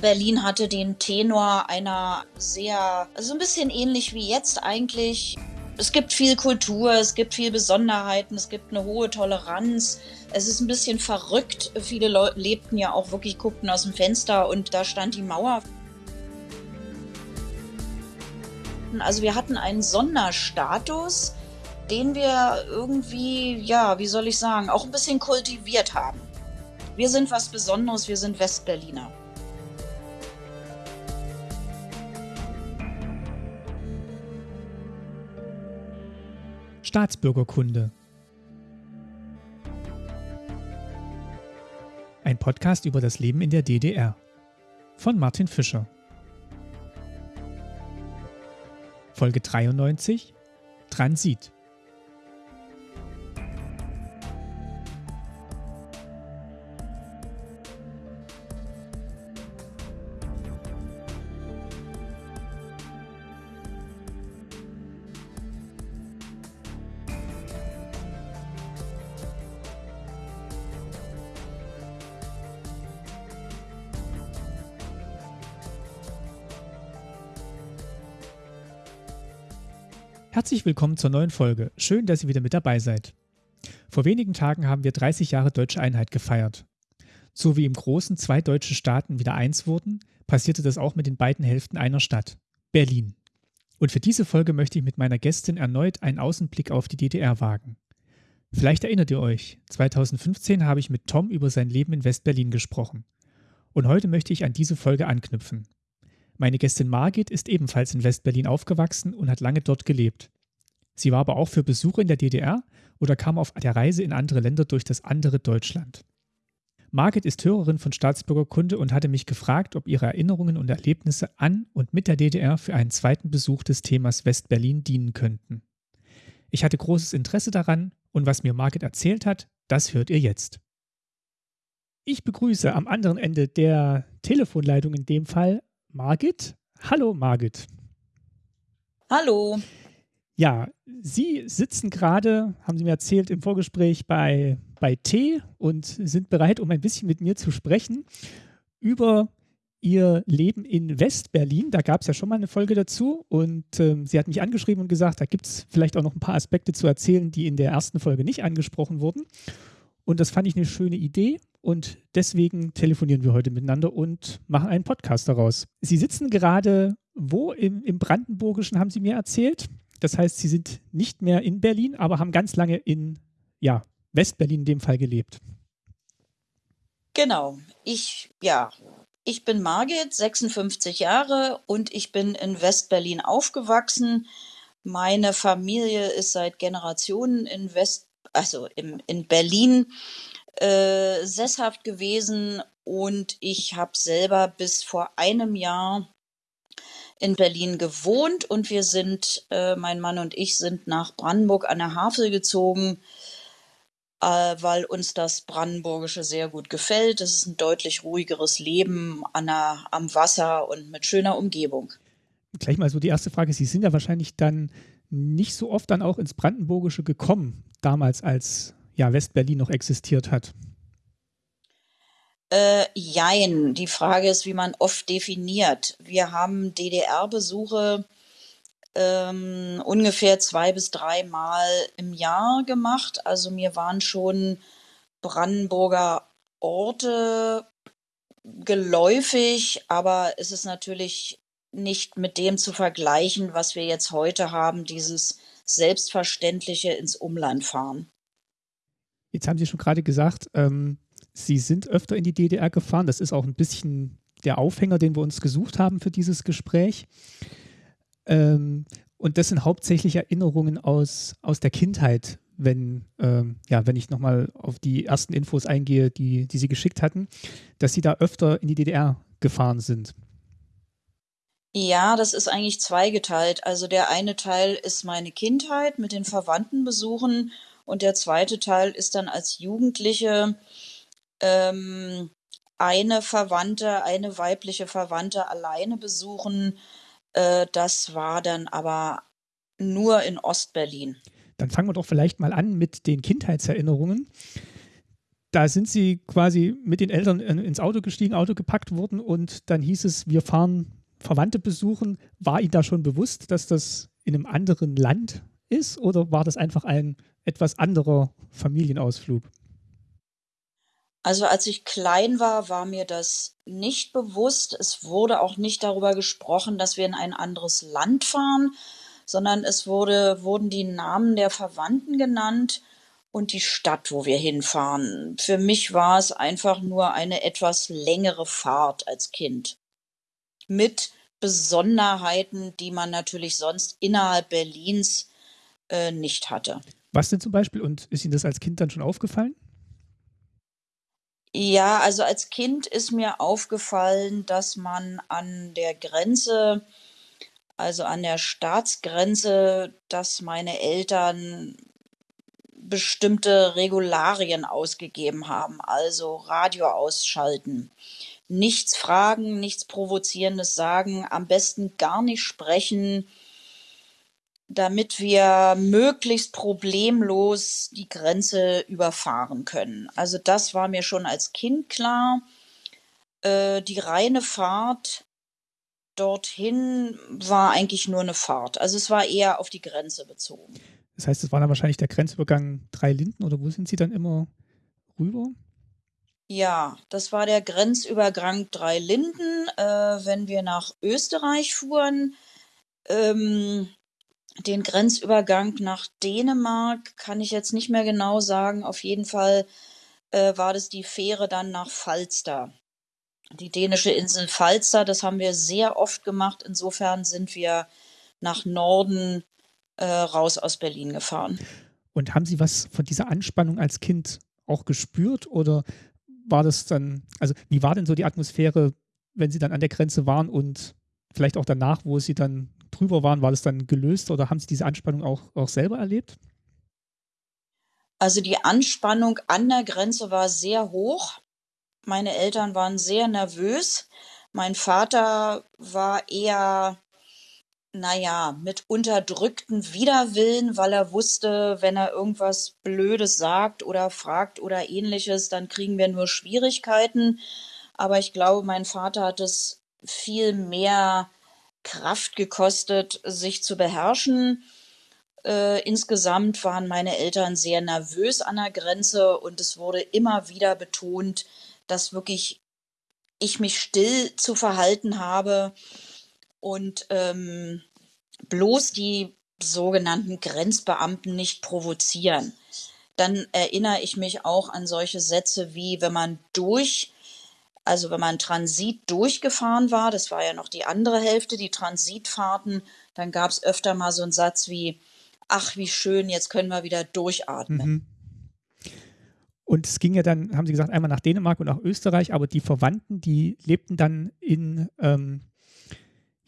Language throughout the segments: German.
Berlin hatte den Tenor einer sehr, also ein bisschen ähnlich wie jetzt eigentlich. Es gibt viel Kultur, es gibt viel Besonderheiten, es gibt eine hohe Toleranz. Es ist ein bisschen verrückt. Viele Leute lebten ja auch wirklich, guckten aus dem Fenster und da stand die Mauer. Also wir hatten einen Sonderstatus, den wir irgendwie, ja, wie soll ich sagen, auch ein bisschen kultiviert haben. Wir sind was Besonderes, wir sind Westberliner. Staatsbürgerkunde. Ein Podcast über das Leben in der DDR von Martin Fischer. Folge 93 Transit. Willkommen zur neuen Folge. Schön, dass ihr wieder mit dabei seid. Vor wenigen Tagen haben wir 30 Jahre deutsche Einheit gefeiert. So wie im Großen zwei deutsche Staaten wieder eins wurden, passierte das auch mit den beiden Hälften einer Stadt, Berlin. Und für diese Folge möchte ich mit meiner Gästin erneut einen Außenblick auf die DDR wagen. Vielleicht erinnert ihr euch, 2015 habe ich mit Tom über sein Leben in West-Berlin gesprochen. Und heute möchte ich an diese Folge anknüpfen. Meine Gästin Margit ist ebenfalls in West-Berlin aufgewachsen und hat lange dort gelebt. Sie war aber auch für Besuche in der DDR oder kam auf der Reise in andere Länder durch das andere Deutschland. Margit ist Hörerin von Staatsbürgerkunde und hatte mich gefragt, ob ihre Erinnerungen und Erlebnisse an und mit der DDR für einen zweiten Besuch des Themas West-Berlin dienen könnten. Ich hatte großes Interesse daran und was mir Margit erzählt hat, das hört ihr jetzt. Ich begrüße am anderen Ende der Telefonleitung in dem Fall Margit. Hallo Margit. Hallo. Ja, Sie sitzen gerade, haben Sie mir erzählt, im Vorgespräch bei, bei T und sind bereit, um ein bisschen mit mir zu sprechen über Ihr Leben in West-Berlin. Da gab es ja schon mal eine Folge dazu und ähm, sie hat mich angeschrieben und gesagt, da gibt es vielleicht auch noch ein paar Aspekte zu erzählen, die in der ersten Folge nicht angesprochen wurden. Und das fand ich eine schöne Idee und deswegen telefonieren wir heute miteinander und machen einen Podcast daraus. Sie sitzen gerade wo? Im, im Brandenburgischen haben Sie mir erzählt. Das heißt, Sie sind nicht mehr in Berlin, aber haben ganz lange in ja, Westberlin in dem Fall gelebt. Genau. Ich, ja, ich bin Margit, 56 Jahre und ich bin in Westberlin aufgewachsen. Meine Familie ist seit Generationen in West, also im, in Berlin äh, sesshaft gewesen und ich habe selber bis vor einem Jahr in Berlin gewohnt und wir sind, äh, mein Mann und ich sind nach Brandenburg an der Havel gezogen, äh, weil uns das Brandenburgische sehr gut gefällt. Es ist ein deutlich ruhigeres Leben an der, am Wasser und mit schöner Umgebung. Gleich mal so die erste Frage. Sie sind ja wahrscheinlich dann nicht so oft dann auch ins Brandenburgische gekommen, damals als ja, Westberlin noch existiert hat? Äh, jein. Die Frage ist, wie man oft definiert. Wir haben DDR-Besuche ähm, ungefähr zwei bis drei Mal im Jahr gemacht. Also mir waren schon Brandenburger Orte geläufig, aber es ist natürlich nicht mit dem zu vergleichen, was wir jetzt heute haben, dieses selbstverständliche ins Umland fahren. Jetzt haben Sie schon gerade gesagt, ähm, Sie sind öfter in die DDR gefahren. Das ist auch ein bisschen der Aufhänger, den wir uns gesucht haben für dieses Gespräch. Ähm, und das sind hauptsächlich Erinnerungen aus, aus der Kindheit, wenn, ähm, ja, wenn ich nochmal auf die ersten Infos eingehe, die, die Sie geschickt hatten, dass Sie da öfter in die DDR gefahren sind. Ja, das ist eigentlich zweigeteilt. Also der eine Teil ist meine Kindheit mit den Verwandtenbesuchen und der zweite Teil ist dann als Jugendliche ähm, eine Verwandte, eine weibliche Verwandte alleine besuchen. Äh, das war dann aber nur in Ostberlin. Dann fangen wir doch vielleicht mal an mit den Kindheitserinnerungen. da sind Sie quasi mit den Eltern ins Auto gestiegen, Auto gepackt worden und dann hieß es, wir fahren Verwandte besuchen. War Ihnen da schon bewusst, dass das in einem anderen Land ist oder war das einfach ein etwas anderer Familienausflug? Also als ich klein war, war mir das nicht bewusst. Es wurde auch nicht darüber gesprochen, dass wir in ein anderes Land fahren, sondern es wurde, wurden die Namen der Verwandten genannt und die Stadt, wo wir hinfahren. Für mich war es einfach nur eine etwas längere Fahrt als Kind. Mit Besonderheiten, die man natürlich sonst innerhalb Berlins äh, nicht hatte. Was denn zum Beispiel? Und ist Ihnen das als Kind dann schon aufgefallen? Ja, also als Kind ist mir aufgefallen, dass man an der Grenze, also an der Staatsgrenze, dass meine Eltern bestimmte Regularien ausgegeben haben, also Radio ausschalten. Nichts fragen, nichts Provozierendes sagen, am besten gar nicht sprechen, damit wir möglichst problemlos die Grenze überfahren können. Also das war mir schon als Kind klar. Äh, die reine Fahrt dorthin war eigentlich nur eine Fahrt. Also es war eher auf die Grenze bezogen. Das heißt, es war dann wahrscheinlich der Grenzübergang Drei Linden oder wo sind Sie dann immer rüber? Ja, das war der Grenzübergang Drei Linden, äh, wenn wir nach Österreich fuhren. Ähm, den Grenzübergang nach Dänemark kann ich jetzt nicht mehr genau sagen. Auf jeden Fall äh, war das die Fähre dann nach Falster. Die dänische Insel Falster, das haben wir sehr oft gemacht. Insofern sind wir nach Norden äh, raus aus Berlin gefahren. Und haben Sie was von dieser Anspannung als Kind auch gespürt oder war das dann, also wie war denn so die Atmosphäre, wenn Sie dann an der Grenze waren und vielleicht auch danach, wo Sie dann drüber waren, war das dann gelöst oder haben Sie diese Anspannung auch, auch selber erlebt? Also die Anspannung an der Grenze war sehr hoch. Meine Eltern waren sehr nervös. Mein Vater war eher naja, mit unterdrückten Widerwillen, weil er wusste, wenn er irgendwas Blödes sagt oder fragt oder ähnliches, dann kriegen wir nur Schwierigkeiten. Aber ich glaube, mein Vater hat es viel mehr Kraft gekostet, sich zu beherrschen. Äh, insgesamt waren meine Eltern sehr nervös an der Grenze und es wurde immer wieder betont, dass wirklich ich mich still zu verhalten habe und ähm, bloß die sogenannten Grenzbeamten nicht provozieren. Dann erinnere ich mich auch an solche Sätze wie, wenn man durch, also wenn man Transit durchgefahren war, das war ja noch die andere Hälfte, die Transitfahrten, dann gab es öfter mal so einen Satz wie, ach, wie schön, jetzt können wir wieder durchatmen. Mhm. Und es ging ja dann, haben Sie gesagt, einmal nach Dänemark und nach Österreich, aber die Verwandten, die lebten dann in, ähm,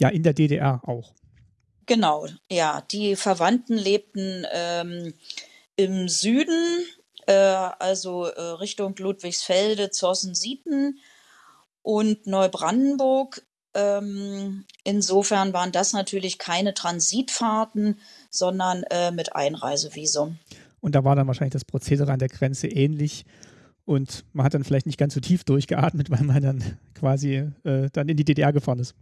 ja, in der DDR auch. Genau, ja. Die Verwandten lebten ähm, im Süden, äh, also äh, Richtung Ludwigsfelde, Zossen-Sieten und Neubrandenburg. Ähm, insofern waren das natürlich keine Transitfahrten, sondern äh, mit Einreisevisum. Und da war dann wahrscheinlich das Prozedere an der Grenze ähnlich. Und man hat dann vielleicht nicht ganz so tief durchgeatmet, weil man dann quasi äh, dann in die DDR gefahren ist.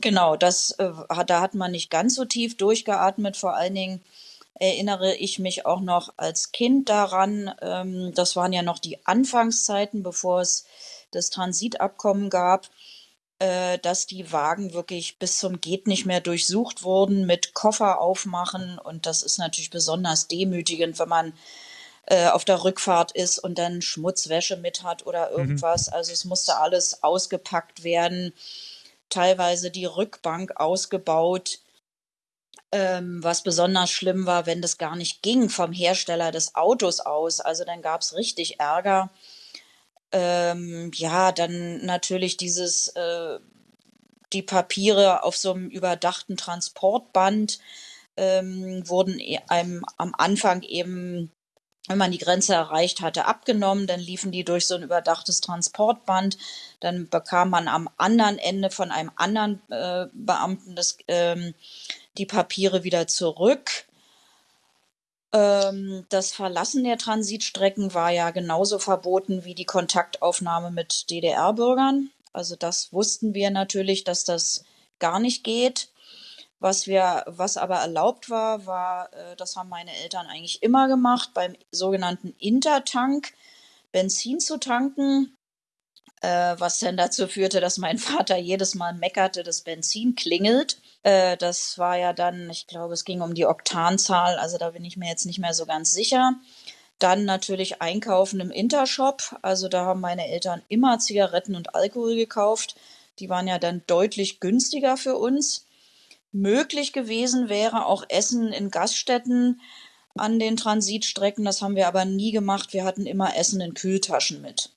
Genau, das, äh, da hat man nicht ganz so tief durchgeatmet. Vor allen Dingen erinnere ich mich auch noch als Kind daran, ähm, das waren ja noch die Anfangszeiten, bevor es das Transitabkommen gab, äh, dass die Wagen wirklich bis zum geht nicht mehr durchsucht wurden mit Koffer aufmachen. Und das ist natürlich besonders demütigend, wenn man äh, auf der Rückfahrt ist und dann Schmutzwäsche mit hat oder mhm. irgendwas. Mhm. Also es musste alles ausgepackt werden teilweise die Rückbank ausgebaut, ähm, was besonders schlimm war, wenn das gar nicht ging vom Hersteller des Autos aus. Also dann gab es richtig Ärger. Ähm, ja, dann natürlich dieses, äh, die Papiere auf so einem überdachten Transportband ähm, wurden e-, einem am Anfang eben wenn man die Grenze erreicht hatte, abgenommen. Dann liefen die durch so ein überdachtes Transportband. Dann bekam man am anderen Ende von einem anderen äh, Beamten das, ähm, die Papiere wieder zurück. Ähm, das Verlassen der Transitstrecken war ja genauso verboten wie die Kontaktaufnahme mit DDR-Bürgern. Also das wussten wir natürlich, dass das gar nicht geht. Was wir, was aber erlaubt war, war, äh, das haben meine Eltern eigentlich immer gemacht, beim sogenannten Intertank Benzin zu tanken, äh, was dann dazu führte, dass mein Vater jedes Mal meckerte, das Benzin klingelt. Äh, das war ja dann, ich glaube, es ging um die Oktanzahl, also da bin ich mir jetzt nicht mehr so ganz sicher. Dann natürlich einkaufen im Intershop. Also da haben meine Eltern immer Zigaretten und Alkohol gekauft. Die waren ja dann deutlich günstiger für uns. Möglich gewesen wäre auch Essen in Gaststätten an den Transitstrecken. Das haben wir aber nie gemacht. Wir hatten immer Essen in Kühltaschen mit.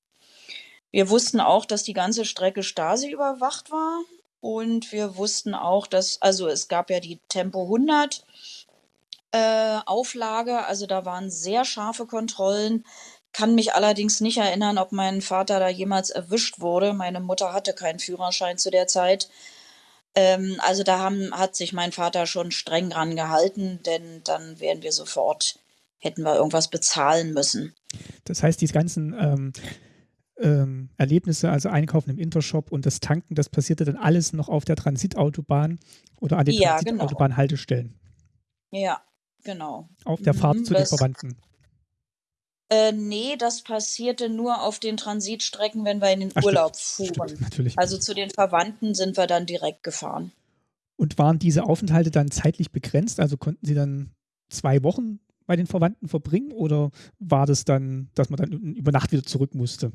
Wir wussten auch, dass die ganze Strecke Stasi überwacht war. Und wir wussten auch, dass, also es gab ja die Tempo 100 äh, Auflage, also da waren sehr scharfe Kontrollen. Kann mich allerdings nicht erinnern, ob mein Vater da jemals erwischt wurde. Meine Mutter hatte keinen Führerschein zu der Zeit. Ähm, also da haben, hat sich mein Vater schon streng dran gehalten, denn dann wären wir sofort, hätten wir irgendwas bezahlen müssen. Das heißt, diese ganzen ähm, ähm, Erlebnisse, also Einkaufen im Intershop und das Tanken, das passierte dann alles noch auf der Transitautobahn oder an den ja. Transitautobahnhaltestellen. Genau. Ja, genau. Auf der Fahrt mhm, zu den Verwandten. Äh, nee, das passierte nur auf den Transitstrecken, wenn wir in den Ach, Urlaub stimmt, fuhren. Stimmt. Also zu den Verwandten sind wir dann direkt gefahren. Und waren diese Aufenthalte dann zeitlich begrenzt? Also konnten Sie dann zwei Wochen bei den Verwandten verbringen oder war das dann, dass man dann über Nacht wieder zurück musste?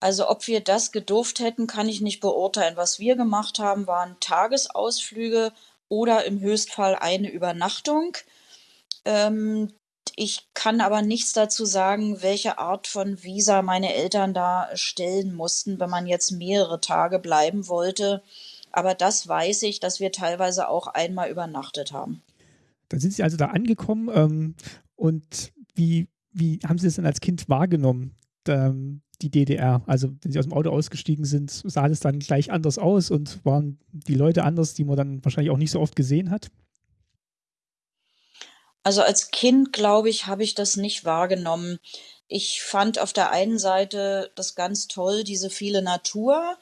Also ob wir das gedurft hätten, kann ich nicht beurteilen. Was wir gemacht haben, waren Tagesausflüge oder im Höchstfall eine Übernachtung. Ähm, ich kann aber nichts dazu sagen, welche Art von Visa meine Eltern da stellen mussten, wenn man jetzt mehrere Tage bleiben wollte. Aber das weiß ich, dass wir teilweise auch einmal übernachtet haben. Dann sind Sie also da angekommen ähm, und wie, wie haben Sie das denn als Kind wahrgenommen, ähm, die DDR? Also wenn Sie aus dem Auto ausgestiegen sind, sah das dann gleich anders aus und waren die Leute anders, die man dann wahrscheinlich auch nicht so oft gesehen hat? Also als Kind, glaube ich, habe ich das nicht wahrgenommen. Ich fand auf der einen Seite das ganz toll, diese viele Natur.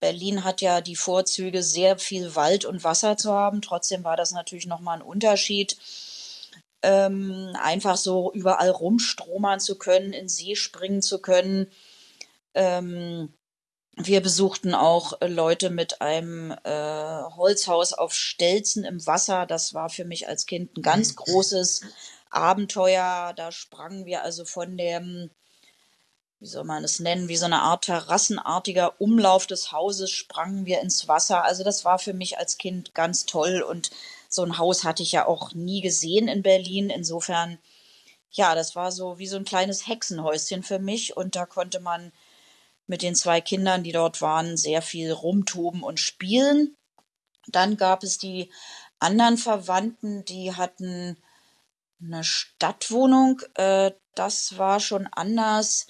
Berlin hat ja die Vorzüge, sehr viel Wald und Wasser zu haben. Trotzdem war das natürlich nochmal ein Unterschied, ähm, einfach so überall rumstromern zu können, in See springen zu können. Ähm, wir besuchten auch äh, Leute mit einem äh, Holzhaus auf Stelzen im Wasser. Das war für mich als Kind ein ganz mhm. großes Abenteuer. Da sprangen wir also von dem, wie soll man es nennen, wie so eine Art terrassenartiger Umlauf des Hauses sprangen wir ins Wasser. Also das war für mich als Kind ganz toll und so ein Haus hatte ich ja auch nie gesehen in Berlin. Insofern, ja, das war so wie so ein kleines Hexenhäuschen für mich und da konnte man mit den zwei Kindern, die dort waren, sehr viel rumtoben und spielen. Dann gab es die anderen Verwandten, die hatten eine Stadtwohnung. Äh, das war schon anders.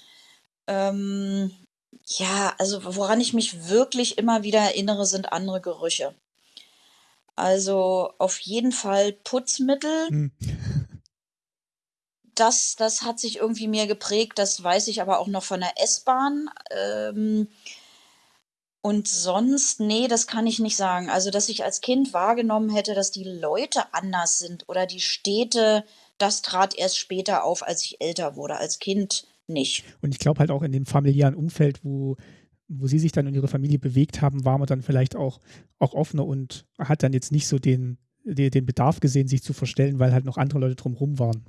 Ähm, ja, also woran ich mich wirklich immer wieder erinnere, sind andere Gerüche. Also auf jeden Fall Putzmittel. Hm das, das hat sich irgendwie mir geprägt. Das weiß ich aber auch noch von der S-Bahn. Ähm, und sonst, nee, das kann ich nicht sagen. Also, dass ich als Kind wahrgenommen hätte, dass die Leute anders sind oder die Städte, das trat erst später auf, als ich älter wurde. Als Kind nicht. Und ich glaube halt auch in dem familiären Umfeld, wo, wo sie sich dann und ihre Familie bewegt haben, war man dann vielleicht auch, auch offener und hat dann jetzt nicht so den, den, Bedarf gesehen, sich zu verstellen, weil halt noch andere Leute drumherum waren.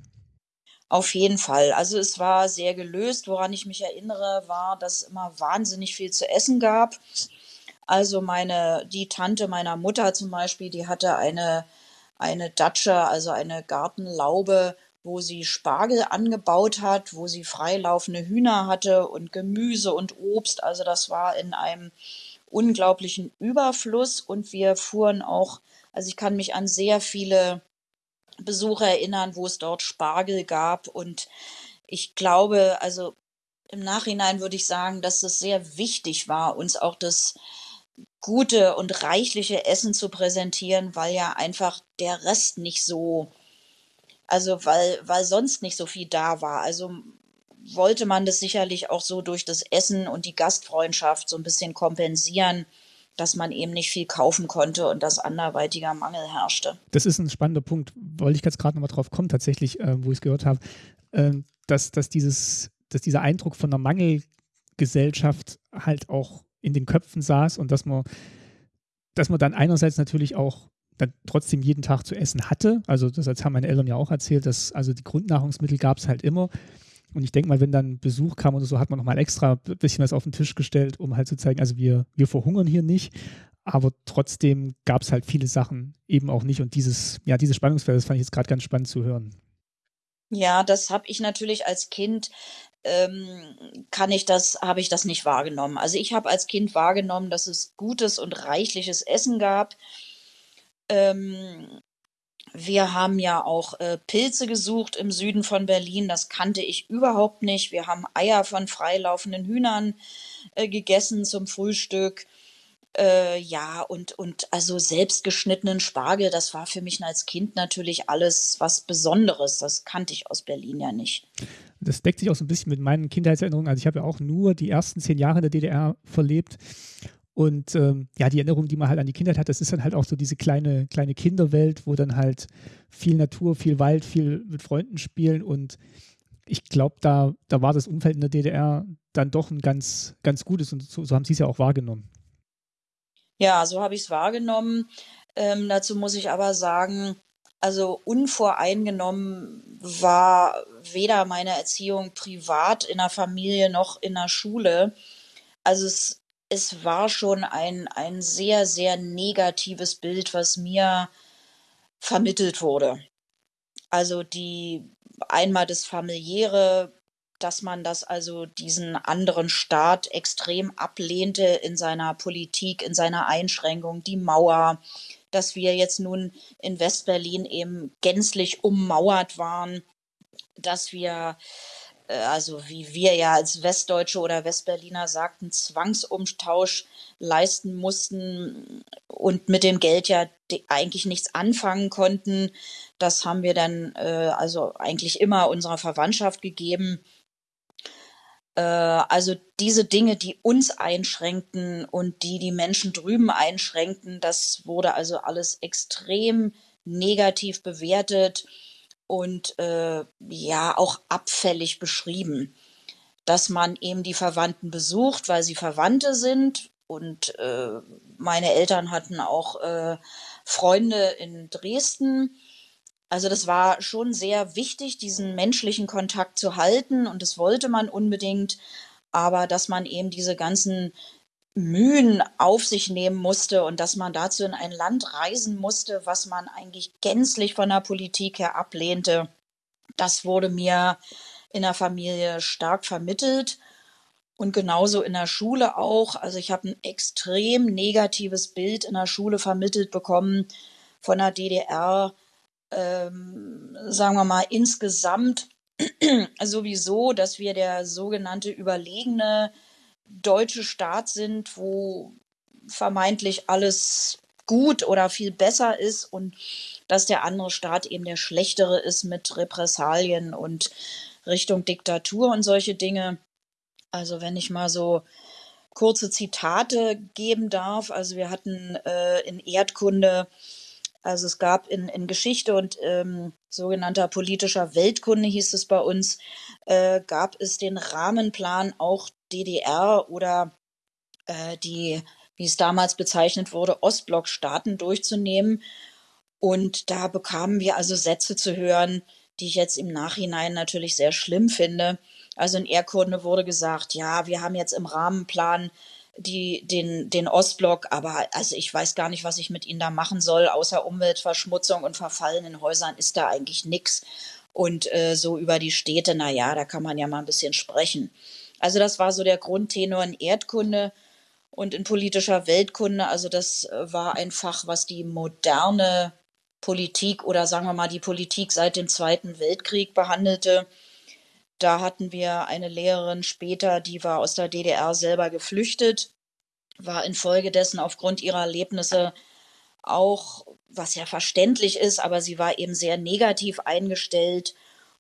Auf jeden Fall. Also es war sehr gelöst. Woran ich mich erinnere, war, dass es immer wahnsinnig viel zu essen gab. Also meine, die Tante meiner Mutter zum Beispiel, die hatte eine, eine Datsche, also eine Gartenlaube, wo sie Spargel angebaut hat, wo sie freilaufende Hühner hatte und Gemüse und Obst. Also das war in einem unglaublichen Überfluss und wir fuhren auch, also ich kann mich an sehr viele Besucher erinnern, wo es dort Spargel gab. Und ich glaube, also im Nachhinein würde ich sagen, dass es sehr wichtig war, uns auch das gute und reichliche Essen zu präsentieren, weil ja einfach der Rest nicht so Also, weil weil sonst nicht so viel da war. Also, wollte man das sicherlich auch so durch das Essen und die Gastfreundschaft so ein bisschen kompensieren, dass man eben nicht viel kaufen konnte und dass anderweitiger Mangel herrschte. Das ist ein spannender Punkt, wollte ich jetzt gerade noch mal drauf kommen, tatsächlich, äh, wo ich es gehört habe, äh, dass dass dieses dass dieser Eindruck von 'ner Mangelgesellschaft halt auch in den Köpfen saß und dass man dass man dann einerseits natürlich auch dann trotzdem jeden Tag zu essen hatte. Also, das haben meine Eltern ja auch erzählt, dass also die Grundnahrungsmittel gab es halt immer. Und ich denke mal, wenn dann Besuch kam oder so, hat man nochmal extra ein bisschen was auf den Tisch gestellt, um halt zu zeigen, also wir, wir verhungern hier nicht. Aber trotzdem gab es halt viele Sachen eben auch nicht. Und dieses, ja, dieses Spannungsfeld, das fand ich jetzt gerade ganz spannend zu hören. Ja, das habe ich natürlich als Kind ähm, kann ich das habe ich das nicht wahrgenommen. Also, ich habe als Kind wahrgenommen, dass es gutes und reichliches Essen gab. Ähm, wir haben ja auch, äh, Pilze gesucht im Süden von Berlin, das kannte ich überhaupt nicht. Wir haben Eier von freilaufenden Hühnern, äh, gegessen zum Frühstück. Äh, ja, und und also selbstgeschnittenen Spargel, das war für mich als Kind natürlich alles was Besonderes. Das kannte ich aus Berlin ja nicht. Das deckt sich auch so ein bisschen mit meinen Kindheitserinnerungen. Also, ich habe ja auch nur die ersten zehn Jahre in der DDR verlebt. Und ähm, ja, die Erinnerung, die man halt an die Kindheit hat, das ist dann halt auch so diese kleine, kleine Kinderwelt, wo dann halt viel Natur, viel Wald, viel mit Freunden spielen. Und ich glaube, da, da war das Umfeld in der DDR dann doch ein ganz, ganz gutes und so, so haben Sie es ja auch wahrgenommen. Ja, so habe ich es wahrgenommen. Ähm, dazu muss ich aber sagen, also unvoreingenommen war weder meine Erziehung privat in der Familie noch in der Schule. Also es es war schon ein ein sehr, sehr negatives Bild, was mir vermittelt wurde. Also, die einmal das Familiäre, dass man das also diesen anderen Staat extrem ablehnte in seiner Politik, in seiner Einschränkung, die Mauer, dass wir jetzt nun in Westberlin eben gänzlich ummauert waren, dass wir also wie wir ja als Westdeutsche oder Westberliner sagten, Zwangsumtausch leisten mussten und mit dem Geld ja eigentlich nichts anfangen konnten. Das haben wir dann äh, also eigentlich immer unserer Verwandtschaft gegeben. Äh, also diese Dinge, die uns einschränkten und die die Menschen drüben einschränkten, das wurde also alles extrem negativ bewertet und äh, ja auch abfällig beschrieben, dass man eben die Verwandten besucht, weil sie Verwandte sind. Und äh, meine Eltern hatten auch äh, Freunde in Dresden. Also das war schon sehr wichtig, diesen menschlichen Kontakt zu halten und das wollte man unbedingt. Aber dass man eben diese ganzen Mühen auf sich nehmen musste und dass man dazu in ein Land reisen musste, was man eigentlich gänzlich von der Politik her ablehnte. Das wurde mir in der Familie stark vermittelt und genauso in der Schule auch. Also ich habe ein extrem negatives Bild in der Schule vermittelt bekommen von der DDR, ähm, sagen wir mal insgesamt sowieso, dass wir der sogenannte überlegene deutsche Staat sind, wo vermeintlich alles gut oder viel besser ist und dass der andere Staat eben der schlechtere ist mit Repressalien und Richtung Diktatur und solche Dinge. Also wenn ich mal so kurze Zitate geben darf. Also wir hatten äh, in Erdkunde, also es gab in, in Geschichte und ähm, sogenannter politischer Weltkunde hieß es bei uns, äh, gab es den Rahmenplan auch DDR oder äh, die, wie es damals bezeichnet wurde, Ostblockstaaten durchzunehmen. Und da bekamen wir also Sätze zu hören, die ich jetzt im Nachhinein natürlich sehr schlimm finde. Also in Erdkunde wurde gesagt, ja, wir haben jetzt im Rahmenplan die, den, den Ostblock, aber also ich weiß gar nicht, was ich mit ihnen da machen soll, außer Umweltverschmutzung und verfallenen Häusern ist da eigentlich nichts. Und äh, so über die Städte, na ja, da kann man ja mal ein bisschen sprechen. Also das war so der Grundtenor in Erdkunde und in politischer Weltkunde. Also das äh, war ein Fach, was die moderne Politik oder sagen wir mal die Politik seit dem Zweiten Weltkrieg behandelte. Da hatten wir eine Lehrerin später, die war aus der DDR selber geflüchtet, war infolgedessen aufgrund ihrer Erlebnisse auch, was ja verständlich ist, aber sie war eben sehr negativ eingestellt.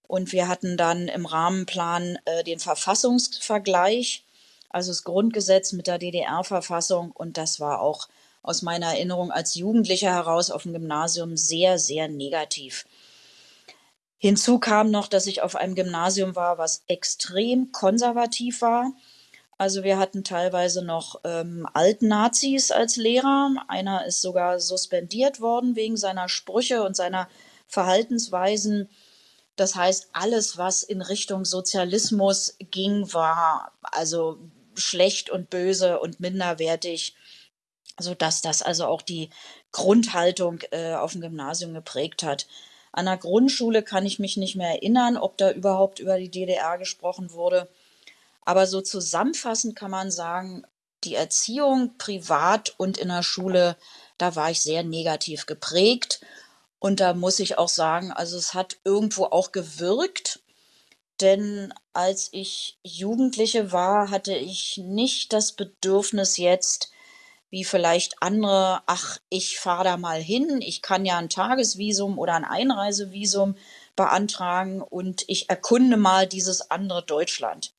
Und wir hatten dann im Rahmenplan äh, den Verfassungsvergleich, also das Grundgesetz mit der DDR-Verfassung. Und das war auch aus meiner Erinnerung als Jugendlicher heraus auf dem Gymnasium sehr, sehr negativ. Hinzu kam noch, dass ich auf einem Gymnasium war, was extrem konservativ war. Also wir hatten teilweise noch ähm, Altnazis als Lehrer. Einer ist sogar suspendiert worden wegen seiner Sprüche und seiner Verhaltensweisen. Das heißt, alles, was in Richtung Sozialismus ging, war also schlecht und böse und minderwertig, sodass das also auch die Grundhaltung äh, auf dem Gymnasium geprägt hat. An der Grundschule kann ich mich nicht mehr erinnern, ob da überhaupt über die DDR gesprochen wurde. Aber so zusammenfassend kann man sagen, die Erziehung privat und in der Schule, da war ich sehr negativ geprägt. Und da muss ich auch sagen, also es hat irgendwo auch gewirkt. Denn als ich Jugendliche war, hatte ich nicht das Bedürfnis jetzt, wie vielleicht andere, ach, ich fahre da mal hin, ich kann ja ein Tagesvisum oder ein Einreisevisum beantragen und ich erkunde mal dieses andere Deutschland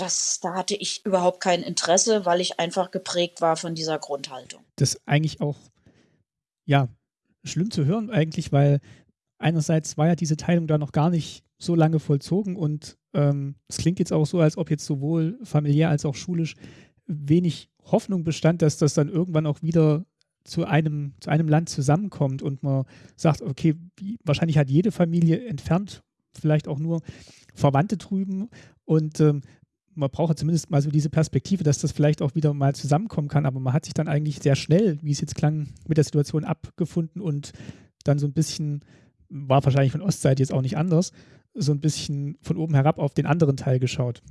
das, da hatte ich überhaupt kein Interesse, weil ich einfach geprägt war von dieser Grundhaltung. Das ist eigentlich auch, ja, schlimm zu hören eigentlich, weil einerseits war ja diese Teilung da noch gar nicht so lange vollzogen und ähm, es klingt jetzt auch so, als ob jetzt sowohl familiär als auch schulisch wenig Hoffnung bestand, dass das dann irgendwann auch wieder zu einem, zu einem Land zusammenkommt und man sagt, okay, wahrscheinlich hat jede Familie entfernt vielleicht auch nur Verwandte drüben und ähm, man braucht zumindest mal so diese Perspektive, dass das vielleicht auch wieder mal zusammenkommen kann, aber man hat sich dann eigentlich sehr schnell, wie es jetzt klang, mit der Situation abgefunden und dann so ein bisschen, war wahrscheinlich von Ostseite jetzt auch nicht anders, so ein bisschen von oben herab auf den anderen Teil geschaut.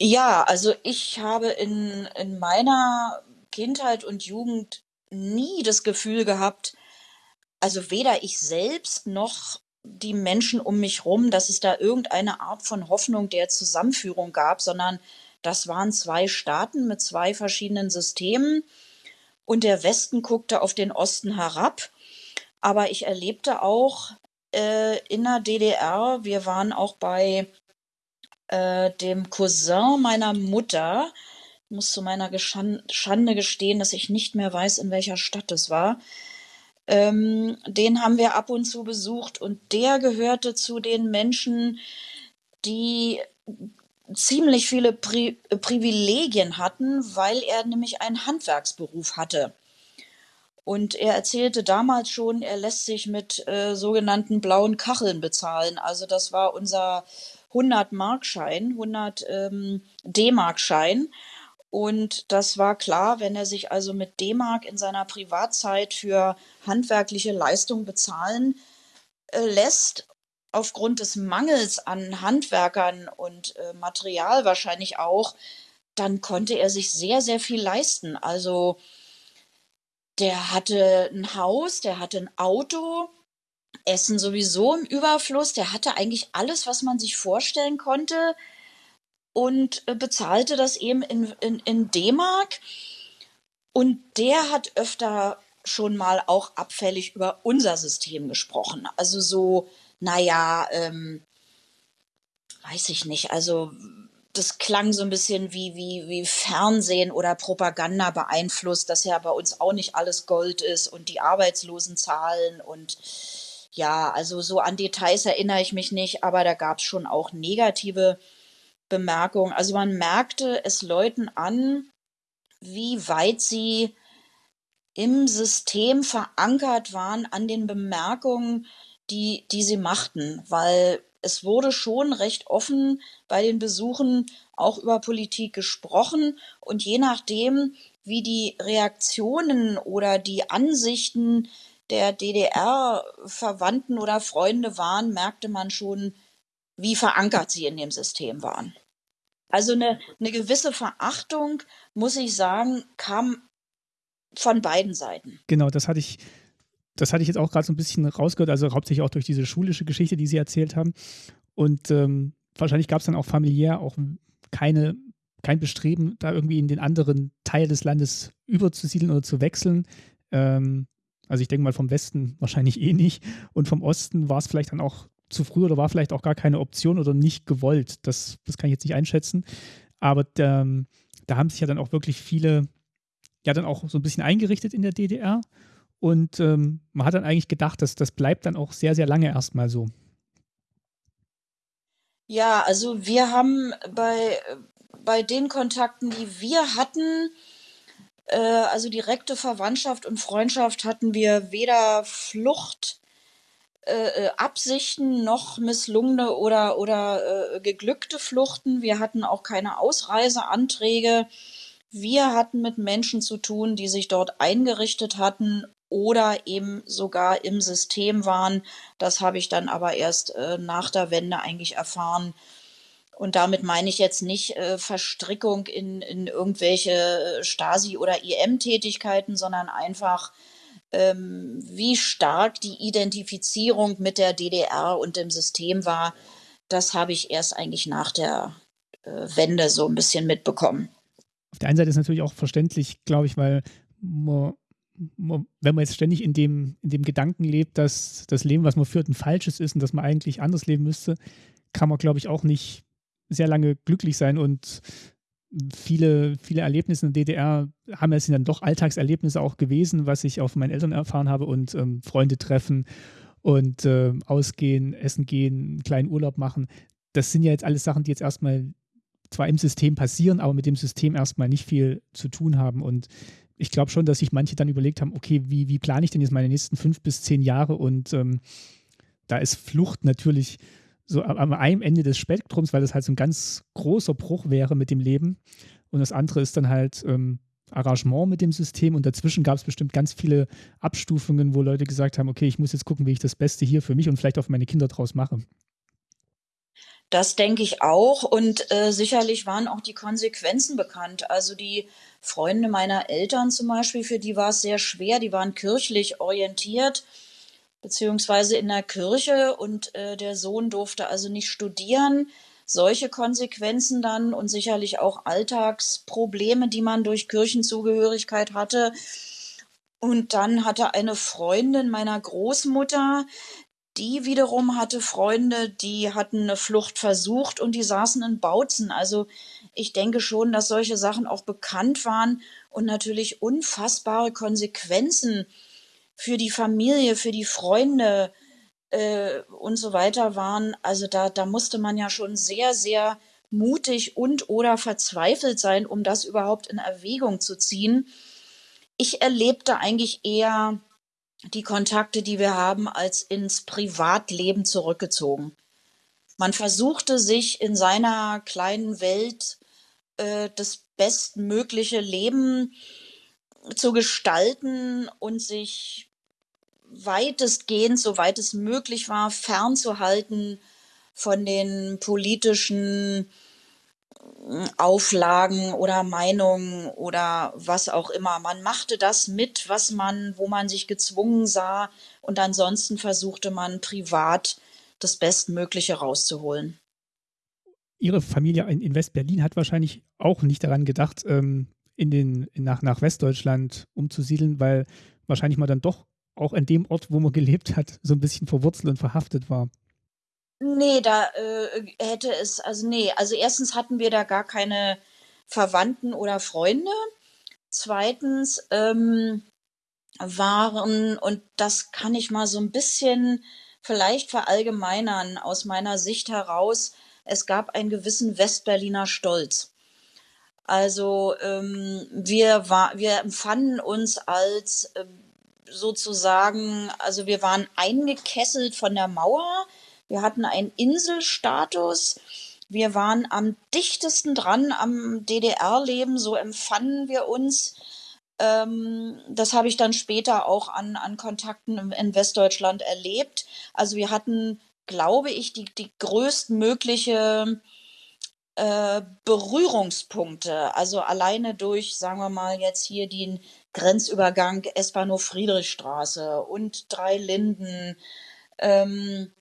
Ja, also ich habe in, in meiner Kindheit und Jugend nie das Gefühl gehabt, also weder ich selbst noch die Menschen um mich rum, dass es da irgendeine Art von Hoffnung der Zusammenführung gab, sondern das waren zwei Staaten mit zwei verschiedenen Systemen und der Westen guckte auf den Osten herab. Aber ich erlebte auch äh, in der DDR, wir waren auch bei äh, dem Cousin meiner Mutter, ich muss zu meiner Schande gestehen, dass ich nicht mehr weiß, in welcher Stadt es war. Ähm, den haben wir ab und zu besucht und der gehörte zu den Menschen, die ziemlich viele Pri Privilegien hatten, weil er nämlich einen Handwerksberuf hatte. Und er erzählte damals schon, er lässt sich mit äh, sogenannten blauen Kacheln bezahlen. Also das war unser 100-Markschein, 100 ähm, D-Markschein. Und das war klar, wenn er sich also mit D-Mark in seiner Privatzeit für handwerkliche Leistung bezahlen äh, lässt, aufgrund des Mangels an Handwerkern und äh, Material wahrscheinlich auch, dann konnte er sich sehr, sehr viel leisten. Also der hatte ein Haus, der hatte ein Auto, Essen sowieso im Überfluss, der hatte eigentlich alles, was man sich vorstellen konnte und äh, bezahlte das eben in, in, in D-Mark. Und der hat öfter schon mal auch abfällig über unser System gesprochen. Also so, naja, ähm, weiß ich nicht, also das klang so ein bisschen wie, wie, wie Fernsehen oder Propaganda beeinflusst, dass ja bei uns auch nicht alles Gold ist und die Arbeitslosenzahlen und ja, also so an Details erinnere ich mich nicht, aber da gab es schon auch negative Bemerkung. Also man merkte es Leuten an, wie weit sie im System verankert waren an den Bemerkungen, die, die sie machten, weil es wurde schon recht offen bei den Besuchen auch über Politik gesprochen und je nachdem, wie die Reaktionen oder die Ansichten der DDR-Verwandten oder Freunde waren, merkte man schon, wie verankert sie in dem System waren. Also eine, eine gewisse Verachtung, muss ich sagen, kam von beiden Seiten. Genau, das hatte ich, das hatte ich jetzt auch gerade so ein bisschen rausgehört, also hauptsächlich auch durch diese schulische Geschichte, die Sie erzählt haben. Und ähm, wahrscheinlich gab es dann auch familiär auch keine, kein Bestreben, da irgendwie in den anderen Teil des Landes überzusiedeln oder zu wechseln. Ähm, also ich denke mal vom Westen wahrscheinlich eh nicht. Und vom Osten war es vielleicht dann auch zu früh oder war vielleicht auch gar keine Option oder nicht gewollt. Das, das kann ich jetzt nicht einschätzen. Aber ähm, da haben sich ja dann auch wirklich viele, ja dann auch so ein bisschen eingerichtet in der DDR. Und ähm, man hat dann eigentlich gedacht, dass das bleibt dann auch sehr, sehr lange erstmal so. Ja, also wir haben bei, bei den Kontakten, die wir hatten, äh, also direkte Verwandtschaft und Freundschaft hatten wir weder Flucht äh, äh, Absichten noch misslungene oder, oder äh, geglückte Fluchten. Wir hatten auch keine Ausreiseanträge. Wir hatten mit Menschen zu tun, die sich dort eingerichtet hatten oder eben sogar im System waren. Das habe ich dann aber erst äh, nach der Wende eigentlich erfahren. Und damit meine ich jetzt nicht äh, Verstrickung in, in irgendwelche Stasi- oder IM-Tätigkeiten, sondern einfach, ähm, wie stark die Identifizierung mit der DDR und dem System war. Das habe ich erst eigentlich nach der äh, Wende so ein bisschen mitbekommen. Auf der einen Seite ist natürlich auch verständlich, glaube ich, weil man wenn man jetzt ständig in dem, in dem Gedanken lebt, dass das Leben, was man führt, ein falsches ist und dass man eigentlich anders leben müsste, kann man, glaube ich, auch nicht sehr lange glücklich sein und viele, viele Erlebnisse in der DDR haben es dann doch Alltagserlebnisse auch gewesen, was ich von meinen Eltern erfahren habe und ähm, Freunde treffen und äh, ausgehen, essen gehen, einen kleinen Urlaub machen. Das sind ja jetzt alles Sachen, die jetzt erstmal zwar im System passieren, aber mit dem System erstmal nicht viel zu tun haben. Und ich glaube schon, dass sich manche dann überlegt haben, okay, wie, wie plane ich denn jetzt meine nächsten fünf bis zehn Jahre? Und ähm, da ist Flucht natürlich so am einem Ende des Spektrums, weil das halt so ein ganz großer Bruch wäre mit dem Leben. Und das andere ist dann halt ähm, Arrangement mit dem System. Und dazwischen gab es bestimmt ganz viele Abstufungen, wo Leute gesagt haben, okay, ich muss jetzt gucken, wie ich das Beste hier für mich und vielleicht auch für meine Kinder draus mache. Das denke ich auch. Und äh, sicherlich waren auch die Konsequenzen bekannt. Also die Freunde meiner Eltern zum Beispiel, für die war es sehr schwer. Die waren kirchlich orientiert, beziehungsweise in der Kirche. Und äh, der Sohn durfte also nicht studieren. Solche Konsequenzen dann und sicherlich auch Alltagsprobleme, die man durch Kirchenzugehörigkeit hatte. Und dann hatte eine Freundin meiner Großmutter, die wiederum hatte Freunde, die hatten eine Flucht versucht und die saßen in Bautzen. Also ich denke schon, dass solche Sachen auch bekannt waren und natürlich unfassbare Konsequenzen für die Familie, für die Freunde äh, und so weiter waren. Also da, da musste man ja schon sehr, sehr mutig und oder verzweifelt sein, um das überhaupt in Erwägung zu ziehen. Ich erlebte eigentlich eher die Kontakte, die wir haben, als ins Privatleben zurückgezogen. Man versuchte sich in seiner kleinen Welt äh, das bestmögliche Leben zu gestalten und sich weitestgehend, soweit es möglich war, fernzuhalten von den politischen Auflagen oder Meinungen oder was auch immer. Man machte das mit, was man, wo man sich gezwungen sah und ansonsten versuchte man privat das Bestmögliche rauszuholen. Ihre Familie in, West-Berlin hat wahrscheinlich auch nicht daran gedacht, ähm, in den, nach, nach Westdeutschland umzusiedeln, weil wahrscheinlich man dann doch auch an dem Ort, wo man gelebt hat, so ein bisschen verwurzelt und verhaftet war. Nee, da äh, hätte es, also nee, also erstens hatten wir da gar keine Verwandten oder Freunde. Zweitens ähm, waren, und das kann ich mal so ein bisschen vielleicht verallgemeinern aus meiner Sicht heraus, es gab einen gewissen Westberliner Stolz. Also ähm, wir, war, wir empfanden uns als äh, sozusagen, also wir waren eingekesselt von der Mauer, wir hatten einen Inselstatus. Wir waren am dichtesten dran am DDR-Leben, so empfanden wir uns. Ähm, das habe ich dann später auch an, an Kontakten in Westdeutschland erlebt. Also wir hatten, glaube ich, die, die größtmögliche äh, Berührungspunkte. Also alleine durch, sagen wir mal, jetzt hier den Grenzübergang S-Bahnhof-Friedrichstraße und Drei Linden. Ähm,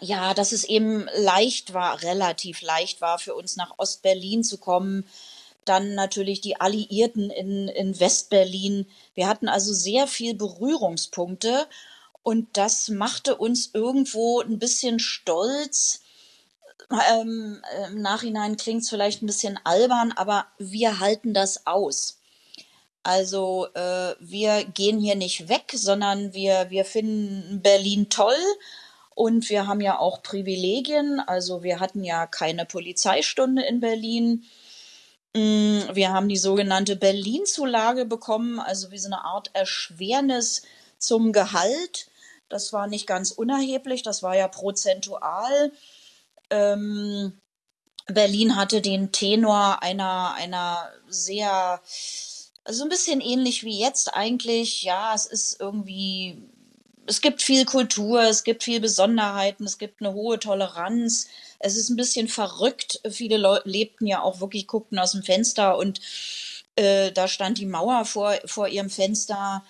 ja, dass es eben leicht war, relativ leicht war für uns nach Ostberlin zu kommen. dann natürlich die Alliierten in, in Westberlin. Wir hatten also sehr viel Berührungspunkte und das machte uns irgendwo ein bisschen stolz. Ähm, Im Nachhinein klingt es vielleicht ein bisschen albern, aber wir halten das aus. Also äh, wir gehen hier nicht weg, sondern wir, wir finden Berlin toll und wir haben ja auch Privilegien. Also wir hatten ja keine Polizeistunde in Berlin. Mm, wir haben die sogenannte Berlin-Zulage bekommen, also wie so eine Art Erschwernis zum Gehalt. Das war nicht ganz unerheblich, das war ja prozentual. Ähm, Berlin hatte den Tenor einer, einer sehr, also ein bisschen ähnlich wie jetzt eigentlich. Ja, es ist irgendwie es gibt viel Kultur, es gibt viel Besonderheiten, es gibt eine hohe Toleranz. Es ist ein bisschen verrückt. Viele Leute lebten ja auch wirklich, guckten aus dem Fenster und äh, da stand die Mauer vor, vor ihrem Fenster.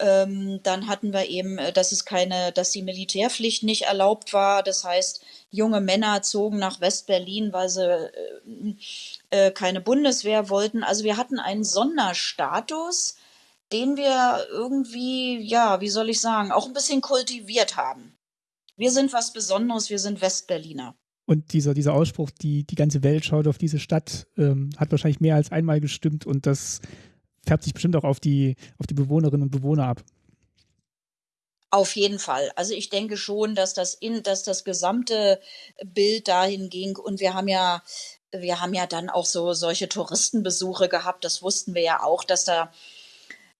Ähm, dann hatten wir eben, äh, dass es keine, dass die Militärpflicht nicht erlaubt war. Das heißt, junge Männer zogen nach West-Berlin, weil sie äh, äh, keine Bundeswehr wollten. Also wir hatten einen Sonderstatus den wir irgendwie, ja, wie soll ich sagen, auch ein bisschen kultiviert haben. Wir sind was Besonderes, wir sind Westberliner. Und dieser, dieser Ausspruch, die, die ganze Welt schaut auf diese Stadt, ähm, hat wahrscheinlich mehr als einmal gestimmt und das färbt sich bestimmt auch auf die, auf die Bewohnerinnen und Bewohner ab. Auf jeden Fall. Also ich denke schon, dass das in, dass das gesamte Bild dahin ging und wir haben ja, wir haben ja dann auch so solche Touristenbesuche gehabt. Das wussten wir ja auch, dass da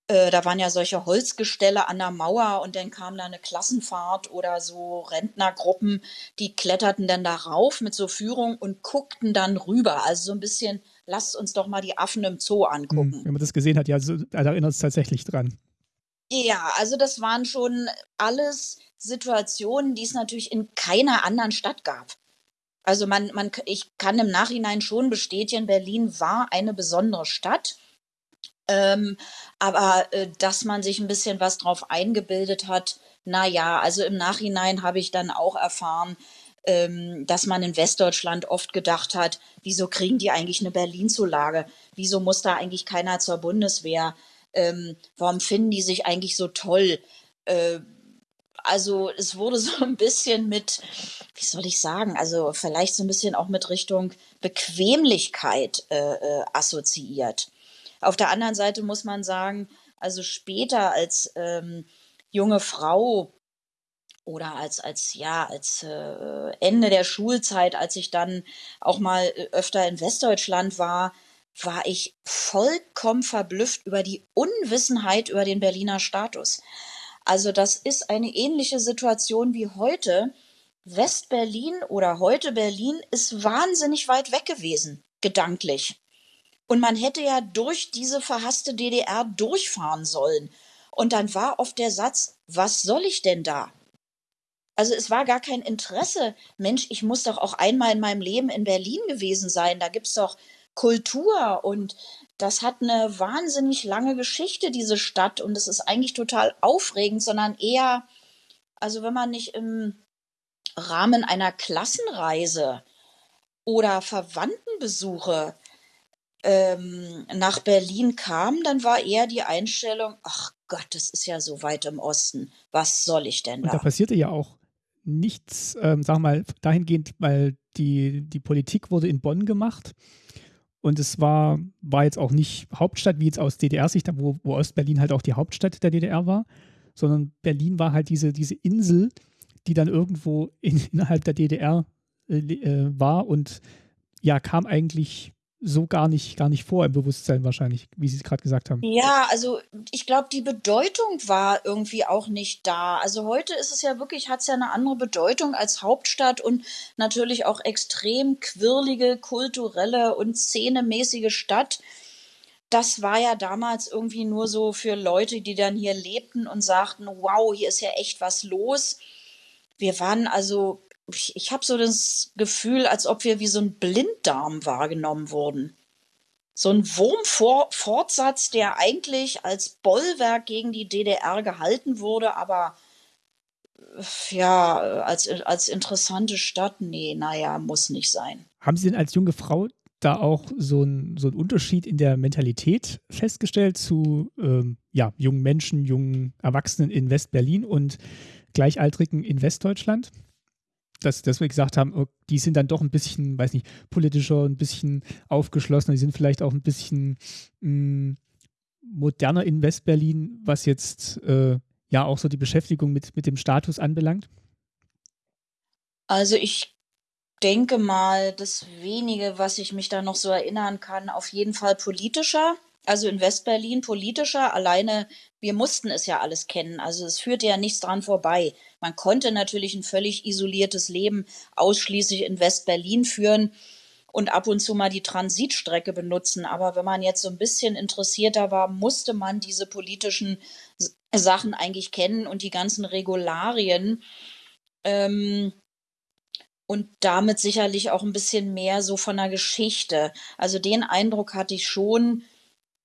äh, da waren ja solche Holzgestelle an der Mauer und dann kam da eine Klassenfahrt oder so Rentnergruppen, die kletterten dann da rauf mit so Führung und guckten dann rüber. Also so ein bisschen, lasst uns doch mal die Affen im Zoo angucken. Hm, wenn man das gesehen hat, ja, so, da erinnert es tatsächlich dran. Ja, also das waren schon alles Situationen, die es natürlich in keiner anderen Stadt gab. Also man, man, ich kann im Nachhinein schon bestätigen, Berlin war eine besondere Stadt. Ähm, aber äh, dass man sich ein bisschen was drauf eingebildet hat, na ja, also im Nachhinein habe ich dann auch erfahren, ähm, dass man in Westdeutschland oft gedacht hat, wieso kriegen die eigentlich eine Berlin-Zulage? Wieso muss da eigentlich keiner zur Bundeswehr? Ähm, warum finden die sich eigentlich so toll? Äh, also es wurde so ein bisschen mit, wie soll ich sagen, also vielleicht so ein bisschen auch mit Richtung Bequemlichkeit äh, äh, assoziiert. Auf der anderen Seite muss man sagen, also später als ähm, junge Frau oder als, als, ja, als äh, Ende der Schulzeit, als ich dann auch mal äh, öfter in Westdeutschland war, war ich vollkommen verblüfft über die Unwissenheit über den Berliner Status. Also das ist eine ähnliche Situation wie heute. Westberlin oder heute Berlin ist wahnsinnig weit weg gewesen, gedanklich. Und man hätte ja durch diese verhasste DDR durchfahren sollen. Und dann war oft der Satz, was soll ich denn da? Also es war gar kein Interesse. Mensch, ich muss doch auch einmal in meinem Leben in Berlin gewesen sein. Da gibt's doch Kultur und das hat eine wahnsinnig lange Geschichte, diese Stadt. Und es ist eigentlich total aufregend, sondern eher, also wenn man nicht im Rahmen einer Klassenreise oder Verwandtenbesuche ähm, nach Berlin kam, dann war eher die Einstellung, ach Gott, das ist ja so weit im Osten. Was soll ich denn da? Und da passierte ja auch nichts, ähm, sag mal, dahingehend, weil die, die Politik wurde in Bonn gemacht. Und es war, war jetzt auch nicht Hauptstadt, wie jetzt aus DDR-Sicht, wo, wo Ostberlin halt auch die Hauptstadt der DDR war, sondern Berlin war halt diese, diese Insel, die dann irgendwo in, innerhalb der DDR äh, äh, war und ja, kam eigentlich so gar nicht, gar nicht vor im Bewusstsein wahrscheinlich, wie Sie es gerade gesagt haben. Ja, also ich glaube, die Bedeutung war irgendwie auch nicht da. Also heute ist es ja wirklich, hat es ja eine andere Bedeutung als Hauptstadt und natürlich auch extrem quirlige, kulturelle und szenemäßige Stadt. Das war ja damals irgendwie nur so für Leute, die dann hier lebten und sagten, wow, hier ist ja echt was los. Wir waren also ich, ich habe so das Gefühl, als ob wir wie so ein Blinddarm wahrgenommen wurden. So ein Wurmfortsatz, der eigentlich als Bollwerk gegen die DDR gehalten wurde, aber ja, als, als interessante Stadt, nee, naja, muss nicht sein. Haben Sie denn als junge Frau da auch so ein, so Unterschied in der Mentalität festgestellt zu ähm, ja, jungen Menschen, jungen Erwachsenen in West-Berlin und Gleichaltrigen in Westdeutschland? Dass, dass wir gesagt haben, oh, die sind dann doch ein bisschen, weiß nicht, politischer, ein bisschen aufgeschlossener, die sind vielleicht auch ein bisschen mh, hm, moderner in West-Berlin, was jetzt äh, ja auch so die Beschäftigung mit, mit dem Status anbelangt? Also ich denke mal, das wenige, was ich mich da noch so erinnern kann, auf jeden Fall politischer. Also in Westberlin politischer. Alleine, wir mussten es ja alles kennen. Also es führte ja nichts dran vorbei. Man konnte natürlich ein völlig isoliertes Leben ausschließlich in Westberlin führen und ab und zu mal die Transitstrecke benutzen. Aber wenn man jetzt so ein bisschen interessierter war, musste man diese politischen Sachen eigentlich kennen und die ganzen Regularien. Ähm, und damit sicherlich auch ein bisschen mehr so von der Geschichte. Also den Eindruck hatte ich schon,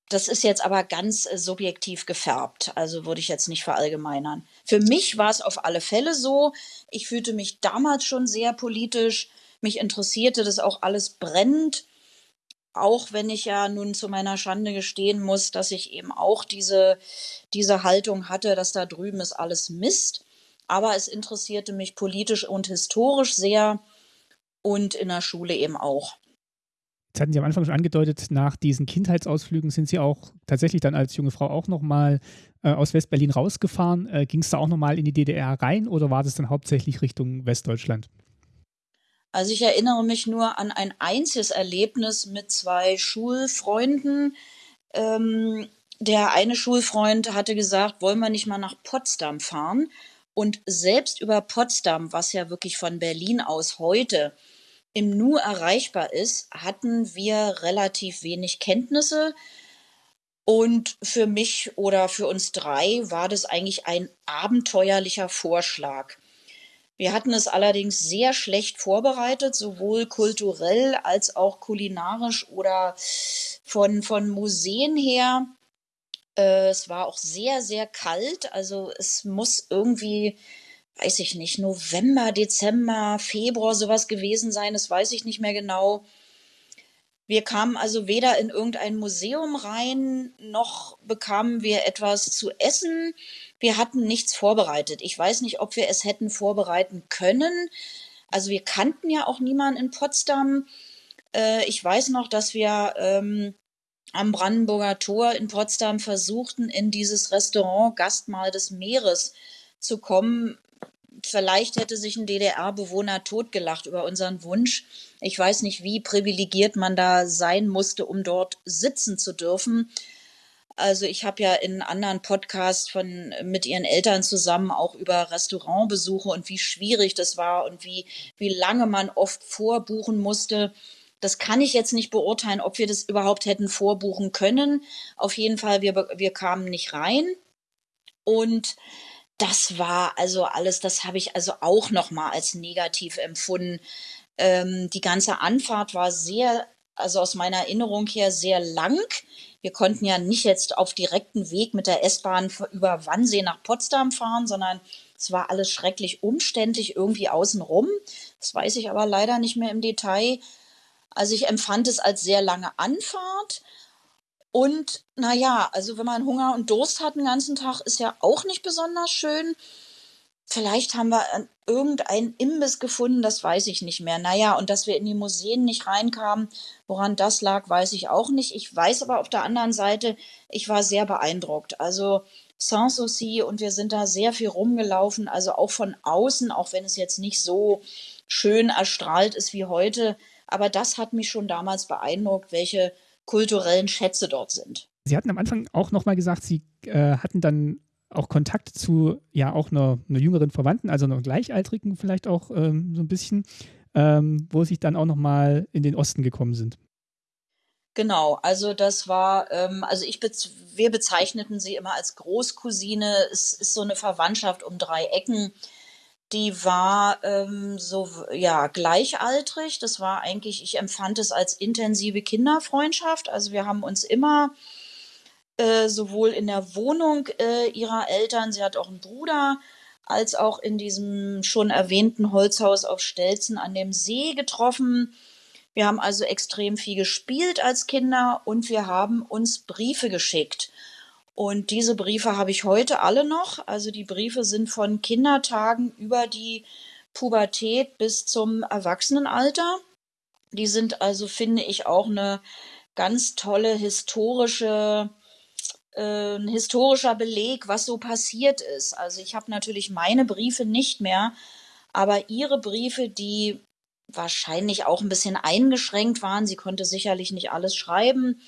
das ist jetzt aber ganz äh, subjektiv gefärbt, also würde ich jetzt nicht verallgemeinern. Für mich war es auf alle Fälle so. Ich fühlte mich damals schon sehr politisch. Mich interessierte das auch alles brennend. Auch wenn ich ja nun zu meiner Schande gestehen muss, dass ich eben auch diese, diese Haltung hatte, dass da drüben ist alles Mist aber es interessierte mich politisch und historisch sehr und in der Schule eben auch. Jetzt hatten Sie am Anfang schon angedeutet, nach diesen Kindheitsausflügen sind Sie auch tatsächlich dann als junge Frau auch nochmal äh, aus Westberlin rausgefahren. Äh, Ging es da auch nochmal in die DDR rein oder war das dann hauptsächlich Richtung Westdeutschland? Also ich erinnere mich nur an ein einziges Erlebnis mit zwei Schulfreunden. Ähm, der eine Schulfreund hatte gesagt, wollen wir nicht mal nach Potsdam fahren? Und selbst über Potsdam, was ja wirklich von Berlin aus heute im Nu erreichbar ist, hatten wir relativ wenig Kenntnisse. Und für mich oder für uns drei war das eigentlich ein abenteuerlicher Vorschlag. Wir hatten es allerdings sehr schlecht vorbereitet, sowohl kulturell als auch kulinarisch oder von, von Museen her. Äh, es war auch sehr, sehr kalt. Also es muss irgendwie, weiß ich nicht, November, Dezember, Februar sowas gewesen sein. Das weiß ich nicht mehr genau. Wir kamen also weder in irgendein Museum rein, noch bekamen wir etwas zu essen. Wir hatten nichts vorbereitet. Ich weiß nicht, ob wir es hätten vorbereiten können. Also wir kannten ja auch niemanden in Potsdam. Äh, ich weiß noch, dass wir ähm, am Brandenburger Tor in Potsdam versuchten, in dieses Restaurant Gastmahl des Meeres zu kommen. Vielleicht hätte sich ein DDR-Bewohner totgelacht über unseren Wunsch. Ich weiß nicht, wie privilegiert man da sein musste, um dort sitzen zu dürfen. Also ich habe ja in anderen Podcasts von mit ihren Eltern zusammen auch über Restaurantbesuche und wie schwierig das war und wie wie lange man oft vorbuchen musste. Das kann ich jetzt nicht beurteilen, ob wir das überhaupt hätten vorbuchen können. Auf jeden Fall, wir, wir kamen nicht rein. Und das war also alles, das habe ich also auch nochmal als negativ empfunden. Ähm, die ganze Anfahrt war sehr, also aus meiner Erinnerung her sehr lang. Wir konnten ja nicht jetzt auf direkten Weg mit der S-Bahn über Wannsee nach Potsdam fahren, sondern es war alles schrecklich umständlich irgendwie außenrum. Das weiß ich aber leider nicht mehr im Detail. Also ich empfand es als sehr lange Anfahrt. Und naja, also wenn man Hunger und Durst hat den ganzen Tag, ist ja auch nicht besonders schön. Vielleicht haben wir irgendeinen Imbiss gefunden, das weiß ich nicht mehr. Naja, und dass wir in die Museen nicht reinkamen, woran das lag, weiß ich auch nicht. Ich weiß aber auf der anderen Seite, ich war sehr beeindruckt. Also Sanssouci und wir sind da sehr viel rumgelaufen, also auch von außen, auch wenn es jetzt nicht so schön erstrahlt ist wie heute, aber das hat mich schon damals beeindruckt, welche kulturellen Schätze dort sind. Sie hatten am Anfang auch nochmal gesagt, Sie äh, hatten dann auch Kontakt zu ja auch einer, einer jüngeren Verwandten, also einer Gleichaltrigen vielleicht auch ähm, so ein bisschen, ähm, wo Sie dann auch nochmal in den Osten gekommen sind. Genau, also das war, ähm, also ich, bez wir bezeichneten sie immer als Großcousine. Es ist so eine Verwandtschaft um drei Ecken die war ähm, so ja gleichaltrig. Das war eigentlich, ich empfand es als intensive Kinderfreundschaft. Also wir haben uns immer äh, sowohl in der Wohnung äh, ihrer Eltern, sie hat auch einen Bruder, als auch in diesem schon erwähnten Holzhaus auf Stelzen an dem See getroffen. Wir haben also extrem viel gespielt als Kinder und wir haben uns Briefe geschickt. Und diese Briefe habe ich heute alle noch. Also die Briefe sind von Kindertagen über die Pubertät bis zum Erwachsenenalter. Die sind also, finde ich, auch eine ganz tolle historische äh, ein historischer Beleg, was so passiert ist. Also ich habe natürlich meine Briefe nicht mehr, aber ihre Briefe, die wahrscheinlich auch ein bisschen eingeschränkt waren, sie konnte sicherlich nicht alles schreiben,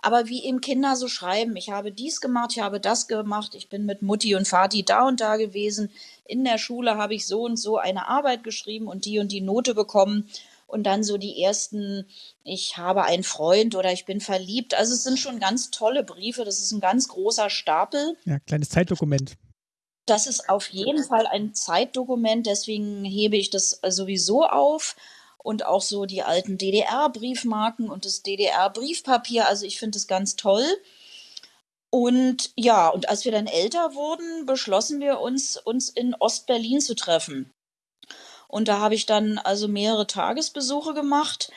aber wie eben Kinder so schreiben, ich habe dies gemacht, ich habe das gemacht, ich bin mit Mutti und Vati da und da gewesen, in der Schule habe ich so und so eine Arbeit geschrieben und die und die Note bekommen und dann so die ersten, ich habe einen Freund oder ich bin verliebt. Also es sind schon ganz tolle Briefe, das ist ein ganz großer Stapel. Ja, kleines Zeitdokument. Das ist auf jeden Fall ein Zeitdokument, deswegen hebe ich das sowieso auf und auch so die alten DDR-Briefmarken und das DDR-Briefpapier. Also ich finde es ganz toll. Und ja, und als wir dann älter wurden, beschlossen wir uns, uns in Ostberlin zu treffen. Und da habe ich dann also mehrere Tagesbesuche gemacht.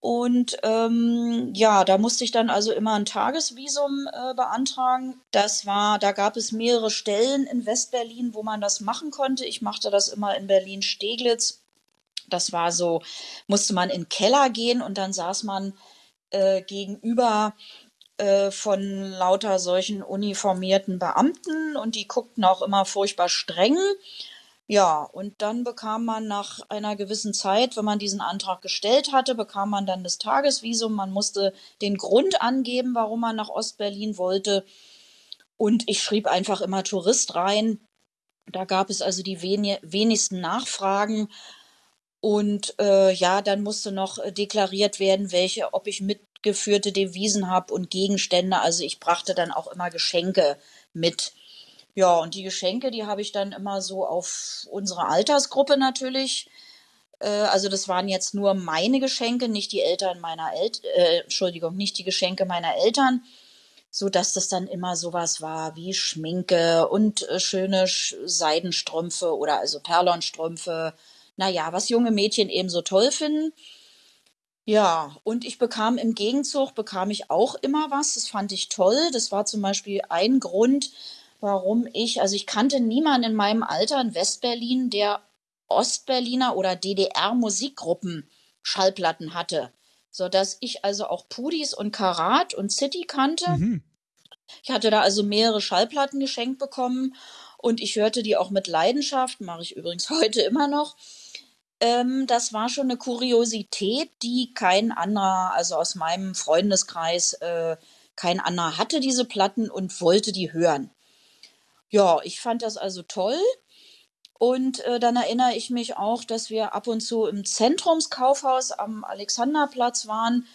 Und ähm, ja, da musste ich dann also immer ein Tagesvisum äh, beantragen. Das war, da gab es mehrere Stellen in Westberlin, wo man das machen konnte. Ich machte das immer in Berlin-Steglitz. Das war so, musste man in den Keller gehen und dann saß man äh, gegenüber äh, von lauter solchen uniformierten Beamten und die guckten auch immer furchtbar streng. Ja, und dann bekam man nach einer gewissen Zeit, wenn man diesen Antrag gestellt hatte, bekam man dann das Tagesvisum. Man musste den Grund angeben, warum man nach Ostberlin wollte. Und ich schrieb einfach immer Tourist rein. Da gab es also die wenigsten Nachfragen. Und äh, ja, dann musste noch deklariert werden, welche, ob ich mitgeführte Devisen habe und Gegenstände. Also ich brachte dann auch immer Geschenke mit. Ja, und die Geschenke, die habe ich dann immer so auf unsere Altersgruppe natürlich. Äh, also das waren jetzt nur meine Geschenke, nicht die Eltern meiner Eltern, äh, Entschuldigung, nicht die Geschenke meiner Eltern, so dass das dann immer sowas war wie Schminke und äh, schöne Sch Seidenstrümpfe oder also Perlonstrümpfe. Naja, was junge Mädchen eben so toll finden. Ja, und ich bekam im Gegenzug, bekam ich auch immer was. Das fand ich toll. Das war zum Beispiel ein Grund, warum ich, also ich kannte niemanden in meinem Alter in Westberlin, der Ostberliner oder DDR-Musikgruppen Schallplatten hatte, sodass ich also auch Pudis und Karat und City kannte. Mhm. Ich hatte da also mehrere Schallplatten geschenkt bekommen und ich hörte die auch mit Leidenschaft, mache ich übrigens heute immer noch. Ähm, das war schon eine Kuriosität, die kein anderer, also aus meinem Freundeskreis, äh, kein anderer hatte diese Platten und wollte die hören. Ja, ich fand das also toll. Und äh, dann erinnere ich mich auch, dass wir ab und zu im Zentrumskaufhaus am Alexanderplatz waren.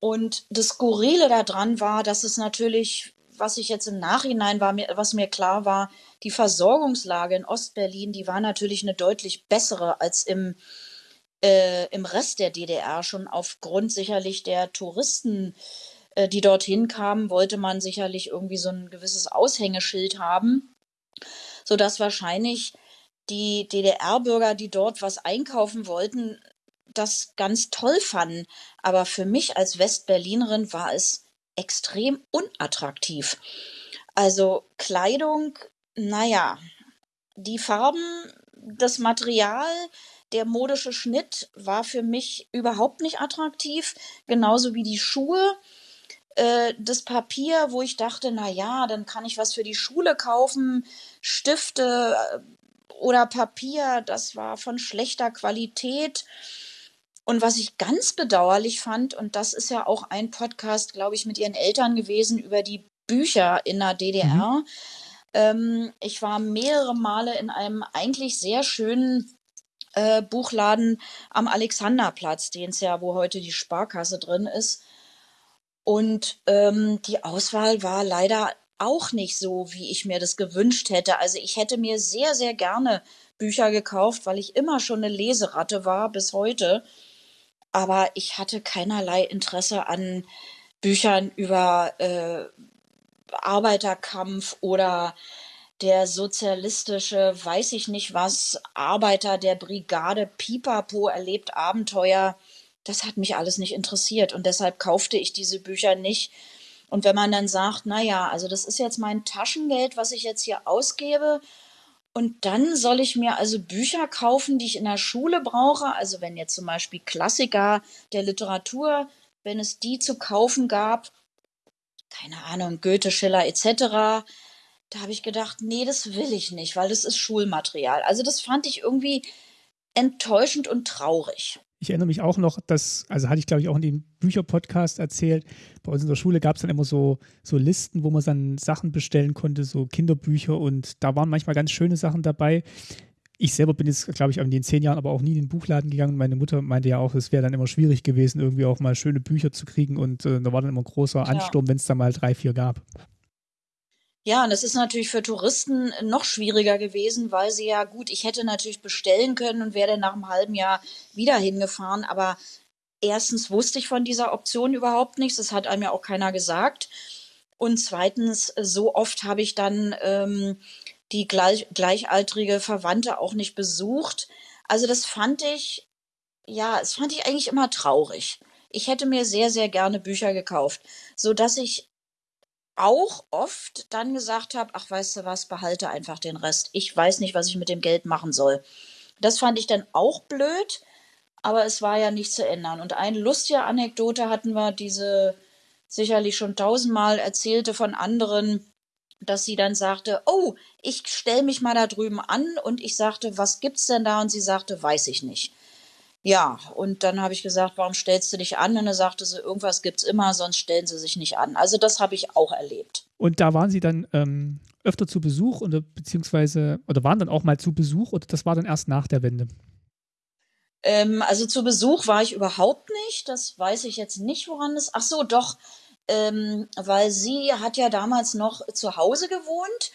Und das Skurrile daran war, dass es natürlich, was ich jetzt im Nachhinein war, mir, was mir klar war, die Versorgungslage in Ostberlin, die war natürlich eine deutlich bessere als im, äh, im Rest der DDR, schon aufgrund sicherlich der Touristen, äh, die dorthin kamen, wollte man sicherlich irgendwie so ein gewisses Aushängeschild haben, sodass wahrscheinlich die DDR-Bürger, die dort was einkaufen wollten, das ganz toll fanden. Aber für mich als Westberlinerin war es extrem unattraktiv. Also Kleidung, naja, die Farben, das Material, der modische Schnitt war für mich überhaupt nicht attraktiv, genauso wie die Schuhe. Äh, das Papier, wo ich dachte, na ja, dann kann ich was für die Schule kaufen, Stifte äh, oder Papier, das war von schlechter Qualität. Und was ich ganz bedauerlich fand, und das ist ja auch ein Podcast, glaube ich, mit ihren Eltern gewesen über die Bücher in der DDR. Mhm. Ähm, ich war mehrere Male in einem eigentlich sehr schönen äh, Buchladen am Alexanderplatz, den es ja, wo heute die Sparkasse drin ist. Und ähm, die Auswahl war leider auch nicht so, wie ich mir das gewünscht hätte. Also ich hätte mir sehr, sehr gerne Bücher gekauft, weil ich immer schon eine Leseratte war bis heute. Aber ich hatte keinerlei Interesse an Büchern über äh, Arbeiterkampf oder der sozialistische, weiß ich nicht was, Arbeiter der Brigade Pipapo erlebt Abenteuer das hat mich alles nicht interessiert und deshalb kaufte ich diese Bücher nicht. Und wenn man dann sagt, na ja, also das ist jetzt mein Taschengeld, was ich jetzt hier ausgebe, und dann soll ich mir also Bücher kaufen, die ich in der Schule brauche. Also wenn jetzt zum Beispiel Klassiker der Literatur, wenn es die zu kaufen gab, keine Ahnung, Goethe, Schiller etc., da habe ich gedacht, nee, das will ich nicht, weil das ist Schulmaterial. Also das fand ich irgendwie enttäuschend und traurig. Ich erinnere mich auch noch, dass, also hatte ich glaube ich auch in dem Bücherpodcast erzählt, bei uns in der Schule gab es dann immer so, so Listen, wo man dann Sachen bestellen konnte, so Kinderbücher und da waren manchmal ganz schöne Sachen dabei. Ich selber bin jetzt, glaube ich, in den zehn Jahren aber auch nie in den Buchladen gegangen. Meine Mutter meinte ja auch, es wäre dann immer schwierig gewesen, irgendwie auch mal schöne Bücher zu kriegen und äh, da war dann immer ein großer Ansturm, ja. wenn es da mal drei, vier gab. Ja, und es ist natürlich für Touristen noch schwieriger gewesen, weil sie ja gut, ich hätte natürlich bestellen können und wäre dann nach einem halben Jahr wieder hingefahren, aber erstens wusste ich von dieser Option überhaupt nichts, das hat einem ja auch keiner gesagt. Und zweitens, so oft habe ich dann ähm, die gleich, gleichaltrige Verwandte auch nicht besucht. Also das fand ich, ja, das fand ich eigentlich immer traurig. Ich hätte mir sehr, sehr gerne Bücher gekauft, so dass ich auch oft dann gesagt habe, ach weißt du was, behalte einfach den Rest. Ich weiß nicht, was ich mit dem Geld machen soll. Das fand ich dann auch blöd, aber es war ja nicht zu ändern. Und eine lustige Anekdote hatten wir, diese sicherlich schon tausendmal erzählte von anderen, dass sie dann sagte, oh, ich stelle mich mal da drüben an und ich sagte, was gibt's denn da? Und sie sagte, weiß ich nicht. Ja, und dann habe ich gesagt, warum stellst du dich an? Und dann sagte sie, irgendwas gibt es immer, sonst stellen sie sich nicht an. Also das habe ich auch erlebt. Und da waren Sie dann ähm, öfter zu Besuch oder beziehungsweise oder waren dann auch mal zu Besuch oder das war dann erst nach der Wende? Ähm, also zu Besuch war ich überhaupt nicht. Das weiß ich jetzt nicht, woran es. Ach so, doch, ähm, weil sie hat ja damals noch zu Hause gewohnt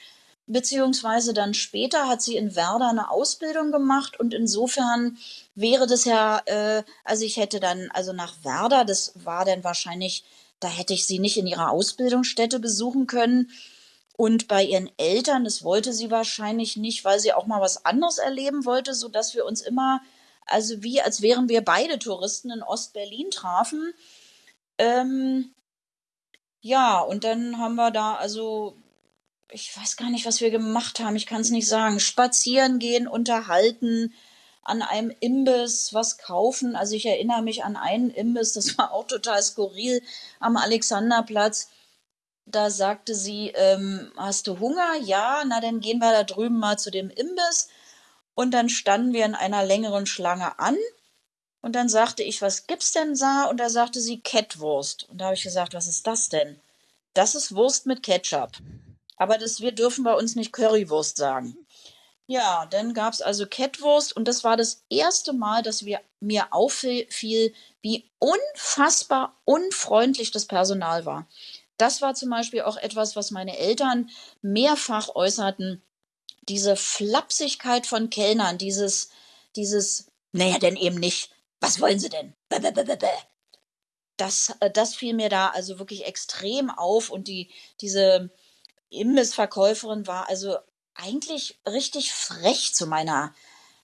beziehungsweise dann später hat sie in Werder eine Ausbildung gemacht und insofern wäre das ja, äh, also ich hätte dann, also nach Werder, das war dann wahrscheinlich, da hätte ich sie nicht in ihrer Ausbildungsstätte besuchen können. Und bei ihren Eltern, das wollte sie wahrscheinlich nicht, weil sie auch mal was anderes erleben wollte, so dass wir uns immer, also wie als wären wir beide Touristen in Ostberlin trafen. Ähm, ja, und dann haben wir da also ich weiß gar nicht, was wir gemacht haben, ich kann es nicht sagen, spazieren gehen, unterhalten, an einem Imbiss was kaufen. Also ich erinnere mich an einen Imbiss, das war auch total skurril am Alexanderplatz. Da sagte sie, ähm, hast du Hunger? Ja, na dann gehen wir da drüben mal zu dem Imbiss. Und dann standen wir in einer längeren Schlange an. Und dann sagte ich, was gibt's denn da? Und da sagte sie Kettwurst. Und da habe ich gesagt, was ist das denn? Das ist Wurst mit Ketchup. Aber das, wir dürfen bei uns nicht Currywurst sagen. Ja, dann gab es also Kettwurst und das war das erste Mal, dass wir, mir auffiel, wie unfassbar unfreundlich das Personal war. Das war zum Beispiel auch etwas, was meine Eltern mehrfach äußerten. Diese Flapsigkeit von Kellnern, dieses, dieses, naja, denn eben nicht. Was wollen Sie denn? Das, äh, das fiel mir da also wirklich extrem auf und die, diese, Imbissverkäuferin war also eigentlich richtig frech zu meiner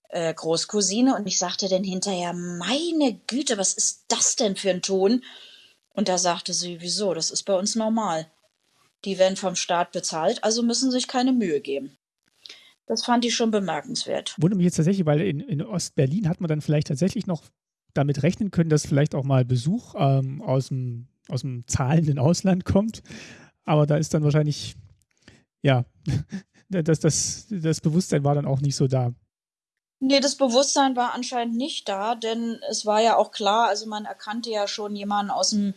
äh, Großcousine und ich sagte dann hinterher, meine Güte, was ist das denn für ein Ton? Und da sagte sie, wieso, das ist bei uns normal. Die werden vom Staat bezahlt, also müssen sich keine Mühe geben. Das fand ich schon bemerkenswert. Wundert mich jetzt tatsächlich, weil in, in Ostberlin hat man dann vielleicht tatsächlich noch damit rechnen können, dass vielleicht auch mal Besuch ähm, aus, dem, aus dem zahlenden Ausland kommt. Aber da ist dann wahrscheinlich ja, das, das, das Bewusstsein war dann auch nicht so da. Nee, das Bewusstsein war anscheinend nicht da, denn es war ja auch klar, also man erkannte ja schon jemanden aus dem,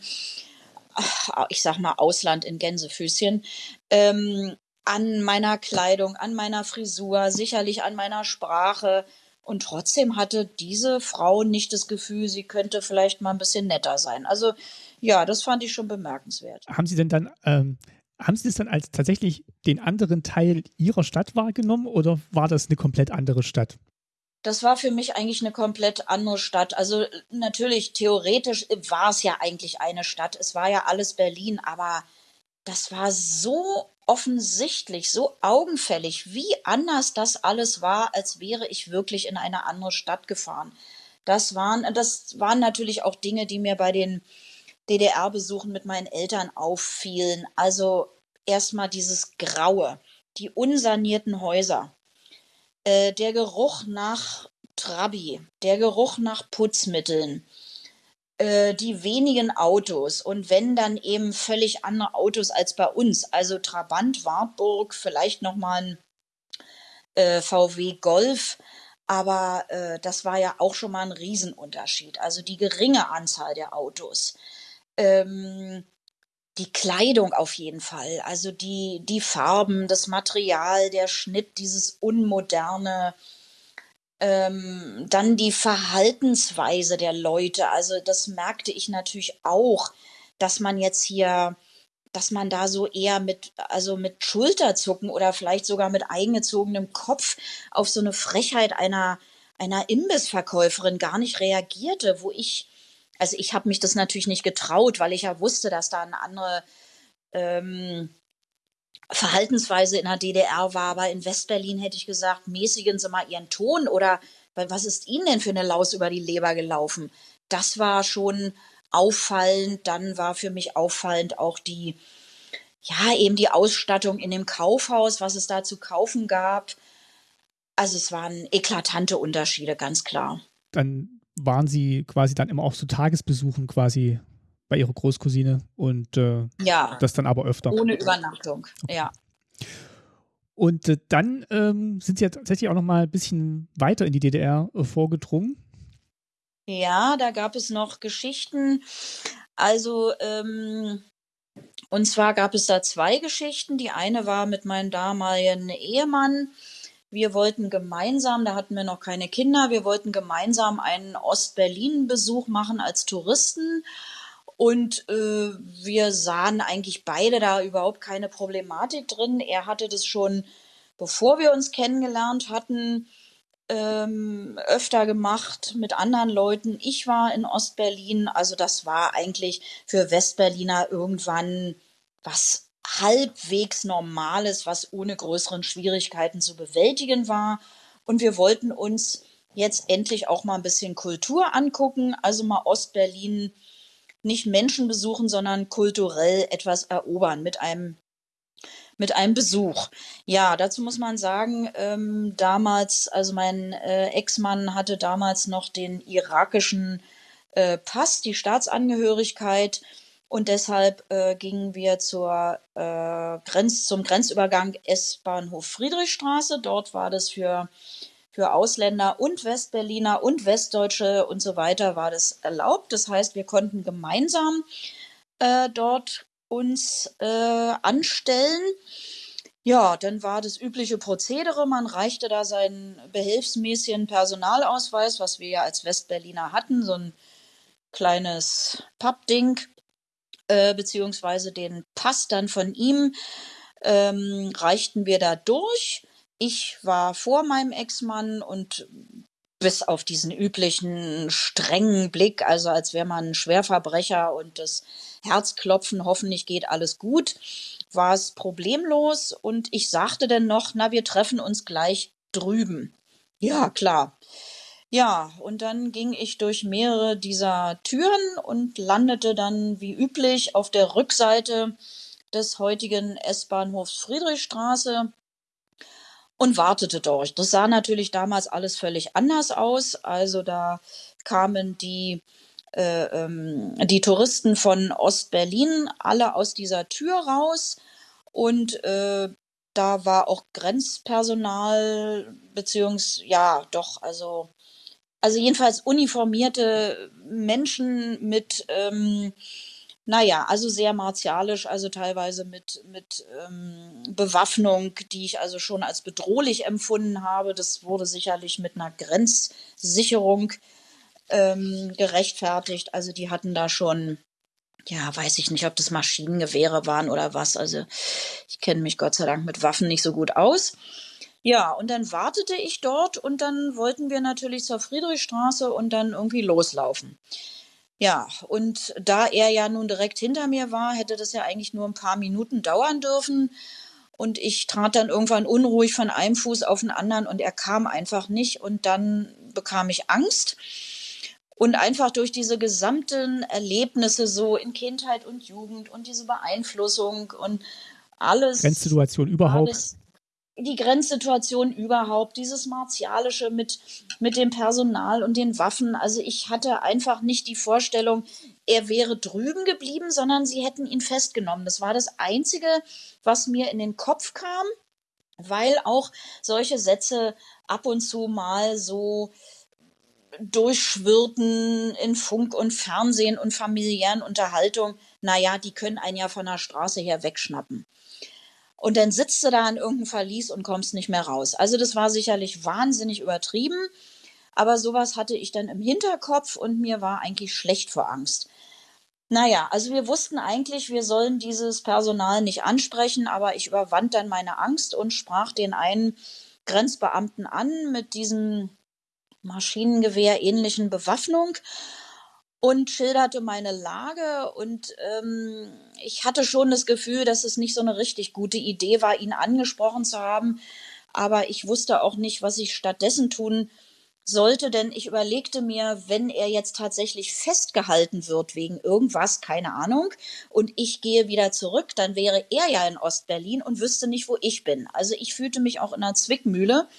ich sag mal, Ausland in Gänsefüßchen, ähm, an meiner Kleidung, an meiner Frisur, sicherlich an meiner Sprache. Und trotzdem hatte diese Frau nicht das Gefühl, sie könnte vielleicht mal ein bisschen netter sein. Also ja, das fand ich schon bemerkenswert. Haben Sie denn dann ähm, haben Sie das dann als tatsächlich den anderen Teil Ihrer Stadt wahrgenommen oder war das eine komplett andere Stadt? Das war für mich eigentlich eine komplett andere Stadt. Also natürlich, theoretisch war es ja eigentlich eine Stadt. Es war ja alles Berlin, aber das war so offensichtlich, so augenfällig, wie anders das alles war, als wäre ich wirklich in eine andere Stadt gefahren. Das waren, das waren natürlich auch Dinge, die mir bei den DDR-Besuchen mit meinen Eltern auffielen. Also erstmal dieses Graue, die unsanierten Häuser, äh, der Geruch nach Trabi, der Geruch nach Putzmitteln, die wenigen Autos und wenn dann eben völlig andere Autos als bei uns. Also Trabant, Wartburg, vielleicht nochmal ein äh, VW Golf. Aber äh, das war ja auch schon mal ein Riesenunterschied. Also die geringe Anzahl der Autos. Ähm, die Kleidung auf jeden Fall. Also die, die Farben, das Material, der Schnitt, dieses unmoderne, ähm, dann die Verhaltensweise der Leute. Also das merkte ich natürlich auch, dass man jetzt hier, dass man da so eher mit, also mit Schulterzucken oder vielleicht sogar mit eingezogenem Kopf auf so eine Frechheit einer, einer Imbissverkäuferin gar nicht reagierte, wo ich, also ich habe mich das natürlich nicht getraut, weil ich ja wusste, dass da eine andere ähm, Verhaltensweise in der DDR war, aber in Westberlin hätte ich gesagt, mäßigen Sie mal Ihren Ton oder was ist Ihnen denn für eine Laus über die Leber gelaufen? Das war schon auffallend. Dann war für mich auffallend auch die, ja, eben die Ausstattung in dem Kaufhaus, was es da zu kaufen gab. Also es waren eklatante Unterschiede, ganz klar. Dann waren Sie quasi dann immer auch zu Tagesbesuchen quasi bei ihrer Großcousine und äh, ja, das dann aber öfter. Ohne Übernachtung, okay. ja. Und äh, dann ähm, sind sie ja tatsächlich auch noch mal ein bisschen weiter in die DDR äh, vorgedrungen. Ja, da gab es noch Geschichten. Also, ähm, und zwar gab es da zwei Geschichten. Die eine war mit meinem damaligen Ehemann. Wir wollten gemeinsam, da hatten wir noch keine Kinder, wir wollten gemeinsam einen Ost-Berlin-Besuch machen als Touristen. Und äh, wir sahen eigentlich beide da überhaupt keine Problematik drin. Er hatte das schon, bevor wir uns kennengelernt hatten, ähm, öfter gemacht mit anderen Leuten. Ich war in Ostberlin, also das war eigentlich für Westberliner irgendwann was halbwegs Normales, was ohne größeren Schwierigkeiten zu bewältigen war. Und wir wollten uns jetzt endlich auch mal ein bisschen Kultur angucken, also mal Ostberlin nicht Menschen besuchen, sondern kulturell etwas erobern mit einem mit einem Besuch. Ja, dazu muss man sagen, ähm, damals, also mein äh, Ex-Mann hatte damals noch den irakischen äh, Pass, die Staatsangehörigkeit. Und deshalb äh, gingen wir zur, äh, Grenz, zum Grenzübergang S-Bahnhof Friedrichstraße. Dort war das für für Ausländer und Westberliner und Westdeutsche und so weiter war das erlaubt. Das heißt, wir konnten gemeinsam äh, dort uns äh, anstellen. Ja, dann war das übliche Prozedere. Man reichte da seinen behelfsmäßigen Personalausweis, was wir ja als Westberliner hatten, so ein kleines Pappding, äh, beziehungsweise den Pass dann von ihm ähm, reichten wir da durch. Ich war vor meinem Ex-Mann und bis auf diesen üblichen strengen Blick, also als wäre man ein Schwerverbrecher und das Herzklopfen, hoffentlich geht alles gut, war es problemlos und ich sagte dann noch, na, wir treffen uns gleich drüben. Ja, klar. Ja, und dann ging ich durch mehrere dieser Türen und landete dann wie üblich auf der Rückseite des heutigen S-Bahnhofs Friedrichstraße und wartete dort. Das sah natürlich damals alles völlig anders aus. Also da kamen die, äh, ähm, die Touristen von Ostberlin alle aus dieser Tür raus und äh, da war auch Grenzpersonal, beziehungsweise, ja, doch, also, also jedenfalls uniformierte Menschen mit, ähm, naja, also sehr martialisch, also teilweise mit, mit ähm, Bewaffnung, die ich also schon als bedrohlich empfunden habe. Das wurde sicherlich mit einer Grenzsicherung ähm, gerechtfertigt. Also die hatten da schon, ja, weiß ich nicht, ob das Maschinengewehre waren oder was. Also ich kenne mich Gott sei Dank mit Waffen nicht so gut aus. Ja, und dann wartete ich dort und dann wollten wir natürlich zur Friedrichstraße und dann irgendwie loslaufen. Ja, und da er ja nun direkt hinter mir war, hätte das ja eigentlich nur ein paar Minuten dauern dürfen. Und ich trat dann irgendwann unruhig von einem Fuß auf den anderen und er kam einfach nicht. Und dann bekam ich Angst. Und einfach durch diese gesamten Erlebnisse so in Kindheit und Jugend und diese Beeinflussung und alles. Grenzsituation überhaupt. Alles, die Grenzsituation überhaupt, dieses Martialische mit, mit dem Personal und den Waffen. Also ich hatte einfach nicht die Vorstellung, er wäre drüben geblieben, sondern sie hätten ihn festgenommen. Das war das Einzige, was mir in den Kopf kam, weil auch solche Sätze ab und zu mal so durchschwirrten in Funk und Fernsehen und familiären Unterhaltung. Naja, die können einen ja von der Straße her wegschnappen. Und dann sitzt du da in irgendeinem Verlies und kommst nicht mehr raus. Also das war sicherlich wahnsinnig übertrieben. Aber sowas hatte ich dann im Hinterkopf und mir war eigentlich schlecht vor Angst. Naja, also wir wussten eigentlich, wir sollen dieses Personal nicht ansprechen, aber ich überwand dann meine Angst und sprach den einen Grenzbeamten an mit diesem Maschinengewehr ähnlichen Bewaffnung und schilderte meine Lage und ähm, ich hatte schon das Gefühl, dass es nicht so eine richtig gute Idee war, ihn angesprochen zu haben, aber ich wusste auch nicht, was ich stattdessen tun sollte, denn ich überlegte mir, wenn er jetzt tatsächlich festgehalten wird wegen irgendwas, keine Ahnung, und ich gehe wieder zurück, dann wäre er ja in Ostberlin und wüsste nicht, wo ich bin. Also ich fühlte mich auch in einer Zwickmühle.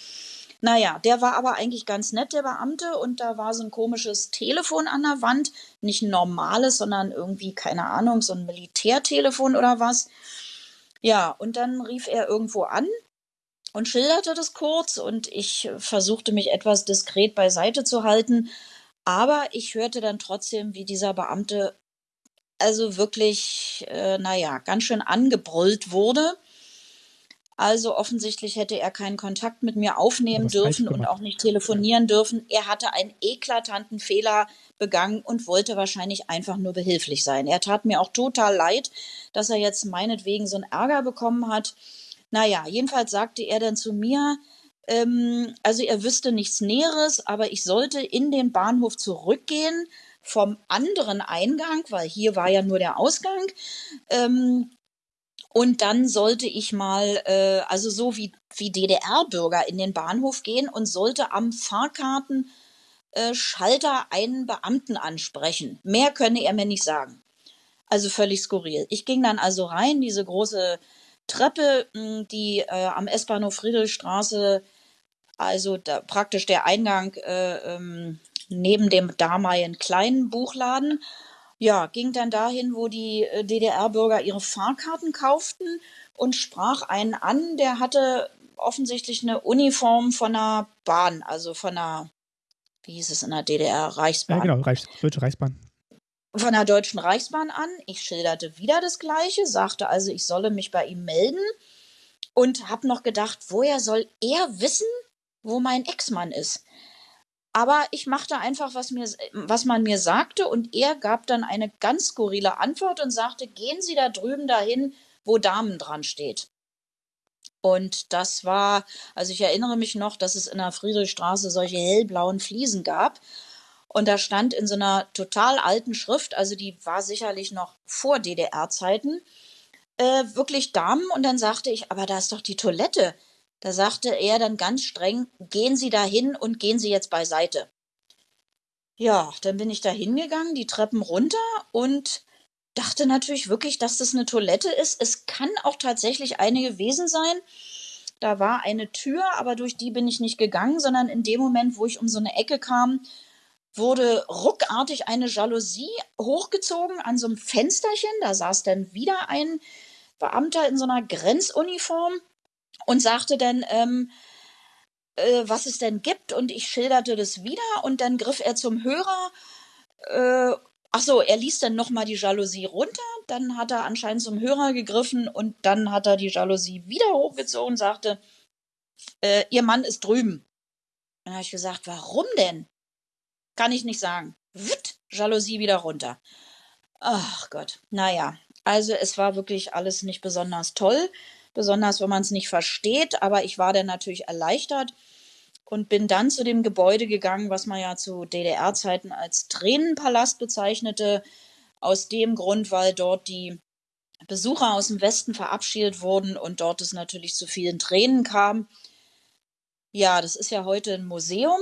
Naja, der war aber eigentlich ganz nett, der Beamte, und da war so ein komisches Telefon an der Wand. Nicht ein normales, sondern irgendwie, keine Ahnung, so ein Militärtelefon oder was. Ja, und dann rief er irgendwo an und schilderte das kurz und ich versuchte mich etwas diskret beiseite zu halten. Aber ich hörte dann trotzdem, wie dieser Beamte also wirklich, äh, naja, ganz schön angebrüllt wurde. Also offensichtlich hätte er keinen Kontakt mit mir aufnehmen dürfen und auch nicht telefonieren dürfen. Er hatte einen eklatanten Fehler begangen und wollte wahrscheinlich einfach nur behilflich sein. Er tat mir auch total leid, dass er jetzt meinetwegen so einen Ärger bekommen hat. Naja, jedenfalls sagte er dann zu mir, ähm, also er wüsste nichts Näheres, aber ich sollte in den Bahnhof zurückgehen vom anderen Eingang, weil hier war ja nur der Ausgang. Ähm, und dann sollte ich mal, äh, also so wie, wie DDR-Bürger in den Bahnhof gehen und sollte am Fahrkartenschalter äh, einen Beamten ansprechen. Mehr könne er mir nicht sagen. Also völlig skurril. Ich ging dann also rein, diese große Treppe, hm, die äh, am S-Bahnhof Friedrichstraße, also da, praktisch der Eingang äh, ähm, neben dem damaligen kleinen Buchladen ja, ging dann dahin, wo die äh, DDR-Bürger ihre Fahrkarten kauften und sprach einen an, der hatte offensichtlich eine Uniform von einer Bahn, also von einer, wie hieß es in der DDR, Reichsbahn. Ja, genau, Reichs, Deutsche Reichsbahn. Von der Deutschen Reichsbahn an. Ich schilderte wieder das Gleiche, sagte also, ich solle mich bei ihm melden und habe noch gedacht, woher soll er wissen, wo mein Ex-Mann ist? Aber ich machte einfach, was, mir, was man mir sagte, und er gab dann eine ganz skurrile Antwort und sagte: Gehen Sie da drüben dahin, wo Damen dran steht. Und das war, also ich erinnere mich noch, dass es in der Friedrichstraße solche hellblauen Fliesen gab. Und da stand in so einer total alten Schrift, also die war sicherlich noch vor DDR-Zeiten, äh, wirklich Damen. Und dann sagte ich, aber da ist doch die Toilette. Da sagte er dann ganz streng, gehen Sie da hin und gehen Sie jetzt beiseite. Ja, dann bin ich da hingegangen, die Treppen runter und dachte natürlich wirklich, dass das eine Toilette ist. Es kann auch tatsächlich eine gewesen sein. Da war eine Tür, aber durch die bin ich nicht gegangen, sondern in dem Moment, wo ich um so eine Ecke kam, wurde ruckartig eine Jalousie hochgezogen an so einem Fensterchen. Da saß dann wieder ein Beamter in so einer Grenzuniform und sagte dann, ähm, äh, was es denn gibt. Und ich schilderte das wieder und dann griff er zum Hörer. Äh, ach so, er ließ dann nochmal die Jalousie runter. Dann hat er anscheinend zum Hörer gegriffen und dann hat er die Jalousie wieder hochgezogen und sagte, äh, ihr Mann ist drüben. Dann habe ich gesagt, warum denn? Kann ich nicht sagen. Witt, Jalousie wieder runter. Ach Gott, naja, also es war wirklich alles nicht besonders toll besonders wenn man es nicht versteht. Aber ich war dann natürlich erleichtert und bin dann zu dem Gebäude gegangen, was man ja zu DDR-Zeiten als Tränenpalast bezeichnete. Aus dem Grund, weil dort die Besucher aus dem Westen verabschiedet wurden und dort es natürlich zu vielen Tränen kam. Ja, das ist ja heute ein Museum.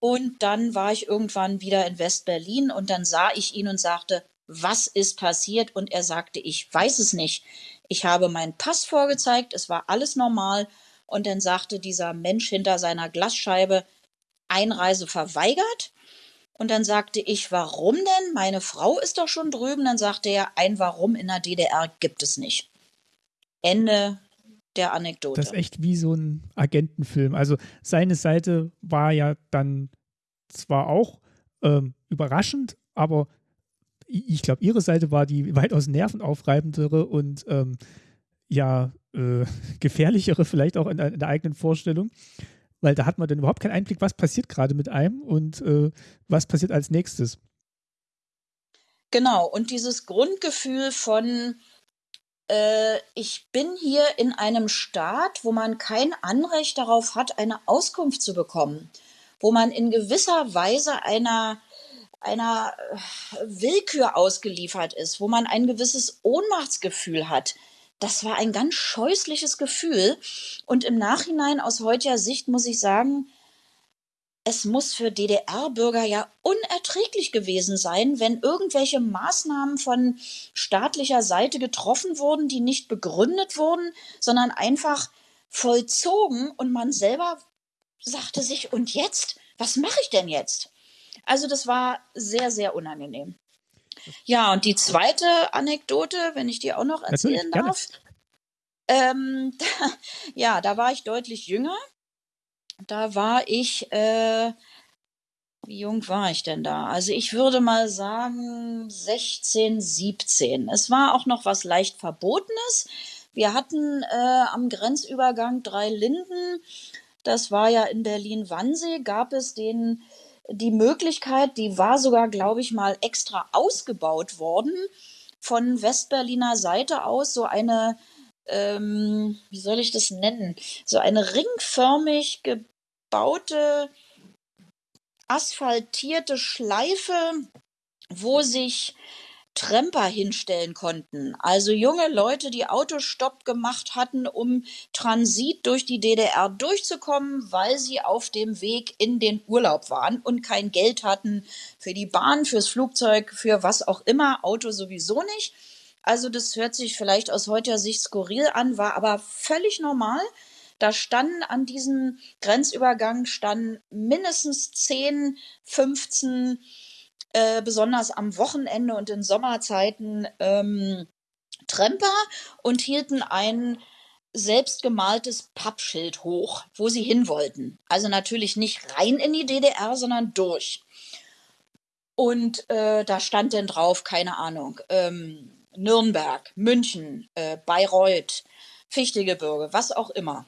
Und dann war ich irgendwann wieder in West-Berlin und dann sah ich ihn und sagte, was ist passiert? Und er sagte, ich weiß es nicht. Ich habe meinen Pass vorgezeigt, es war alles normal. Und dann sagte dieser Mensch hinter seiner Glasscheibe, Einreise verweigert. Und dann sagte ich, warum denn? Meine Frau ist doch schon drüben. Dann sagte er, ein Warum in der DDR gibt es nicht. Ende der Anekdote. Das ist echt wie so ein Agentenfilm. Also seine Seite war ja dann zwar auch ähm, überraschend, aber ich glaube, ihre Seite war die weitaus nervenaufreibendere und ähm, ja, äh, gefährlichere vielleicht auch in, in, der eigenen Vorstellung, weil da hat man dann überhaupt keinen Einblick, was passiert gerade mit einem und äh, was passiert als nächstes. Genau, und dieses Grundgefühl von, äh, ich bin hier in einem Staat, wo man kein Anrecht darauf hat, eine Auskunft zu bekommen, wo man in gewisser Weise einer einer äh, Willkür ausgeliefert ist, wo man ein gewisses Ohnmachtsgefühl hat. Das war ein ganz scheußliches Gefühl. Und im Nachhinein aus heutiger Sicht muss ich sagen, es muss für DDR-Bürger ja unerträglich gewesen sein, wenn irgendwelche Maßnahmen von staatlicher Seite getroffen wurden, die nicht begründet wurden, sondern einfach vollzogen und man selber sagte sich, und jetzt? Was mache ich denn jetzt? Also das war sehr, sehr unangenehm. Ja, und die zweite Anekdote, wenn ich die auch noch erzählen darf. Ähm, da, ja, da war ich deutlich jünger. Da war ich, äh, wie jung war ich denn da? Also ich würde mal sagen 16, 17. Es war auch noch was leicht Verbotenes. Wir hatten äh, am Grenzübergang drei Linden. Das war ja in Berlin-Wannsee, gab es den die Möglichkeit, die war sogar, glaube ich, mal extra ausgebaut worden von Westberliner Seite aus, so eine, ähm, wie soll ich das nennen, so eine ringförmig gebaute, asphaltierte Schleife, wo sich Tremper hinstellen konnten. Also junge Leute, die Autostopp gemacht hatten, um Transit durch die DDR durchzukommen, weil sie auf dem Weg in den Urlaub waren und kein Geld hatten für die Bahn, fürs Flugzeug, für was auch immer, Auto sowieso nicht. Also das hört sich vielleicht aus heutiger Sicht skurril an, war aber völlig normal. Da standen an diesem Grenzübergang standen mindestens 10, 15 äh, besonders am Wochenende und in Sommerzeiten ähm, Tremper und hielten ein selbstgemaltes Pappschild hoch, wo sie hin wollten. Also natürlich nicht rein in die DDR, sondern durch. Und äh, da stand denn drauf, keine Ahnung, ähm, Nürnberg, München, äh, Bayreuth, Fichtegebirge, was auch immer.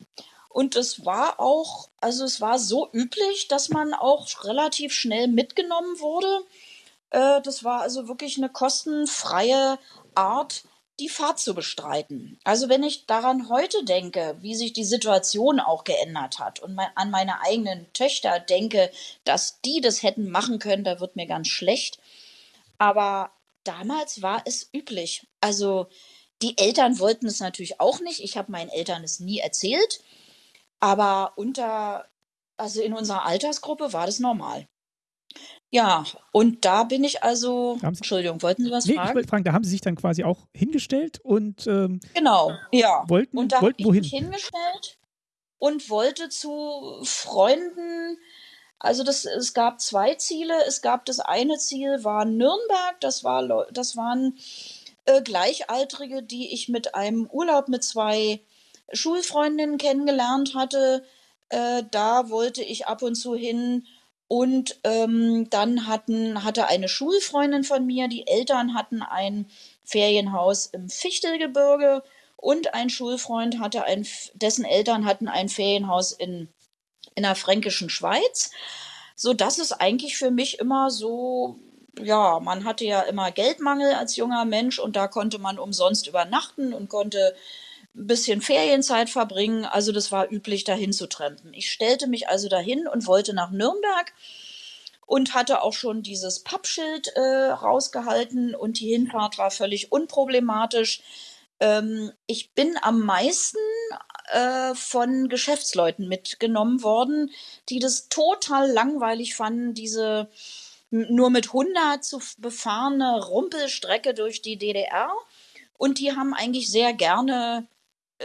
Und es war auch, also es war so üblich, dass man auch relativ schnell mitgenommen wurde. Äh, das war also wirklich eine kostenfreie Art, die Fahrt zu bestreiten. Also wenn ich daran heute denke, wie sich die Situation auch geändert hat und mein, an meine eigenen Töchter denke, dass die das hätten machen können, da wird mir ganz schlecht. Aber damals war es üblich. Also die Eltern wollten es natürlich auch nicht. Ich habe meinen Eltern es nie erzählt. Aber unter, also in unserer Altersgruppe war das normal. Ja, und da bin ich also. Sie, Entschuldigung, wollten Sie was nee, fragen? Ich wollte fragen, da haben Sie sich dann quasi auch hingestellt und. Ähm, genau, ja. Wollten, und da wollten habe ich mich hingestellt und wollte zu Freunden. Also das, es gab zwei Ziele. Es gab das eine Ziel war Nürnberg. Das war, das waren äh, Gleichaltrige, die ich mit einem Urlaub mit zwei Schulfreundinnen kennengelernt hatte. Äh, da wollte ich ab und zu hin und ähm, dann hatten, hatte eine Schulfreundin von mir, die Eltern hatten ein Ferienhaus im Fichtelgebirge und ein Schulfreund hatte ein, dessen Eltern hatten ein Ferienhaus in, in der fränkischen Schweiz. So dass es eigentlich für mich immer so, ja, man hatte ja immer Geldmangel als junger Mensch und da konnte man umsonst übernachten und konnte ein bisschen Ferienzeit verbringen. Also das war üblich, dahin zu trampen. Ich stellte mich also dahin und wollte nach Nürnberg und hatte auch schon dieses Pappschild äh, rausgehalten und die Hinfahrt war völlig unproblematisch. Ähm, ich bin am meisten äh, von Geschäftsleuten mitgenommen worden, die das total langweilig fanden, diese nur mit 100 zu befahrene Rumpelstrecke durch die DDR. Und die haben eigentlich sehr gerne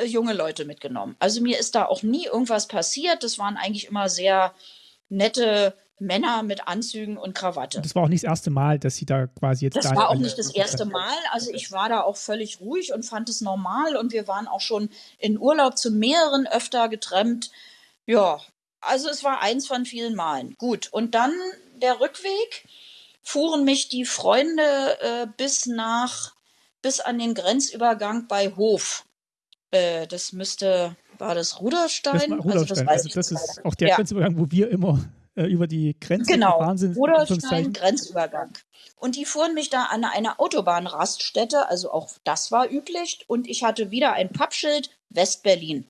junge Leute mitgenommen. Also mir ist da auch nie irgendwas passiert. Das waren eigentlich immer sehr nette Männer mit Anzügen und Krawatte. Und das war auch nicht das erste Mal, dass Sie da quasi jetzt. Das da war auch nicht das erste Mal. Also ich war da auch völlig ruhig und fand es normal. Und wir waren auch schon in Urlaub zu mehreren öfter getrennt. Ja, also es war eins von vielen Malen. Gut. Und dann der Rückweg fuhren mich die Freunde äh, bis nach, bis an den Grenzübergang bei Hof. Äh, das müsste, war das Ruderstein? Das war Ruderstein. Also das, also das ist auch der ja. Grenzübergang, wo wir immer äh, über die Grenze genau. gefahren sind. Ruderstein, Grenzübergang. Und die fuhren mich da an eine Autobahnraststätte, also auch das war üblich. Und ich hatte wieder ein Pappschild, Westberlin.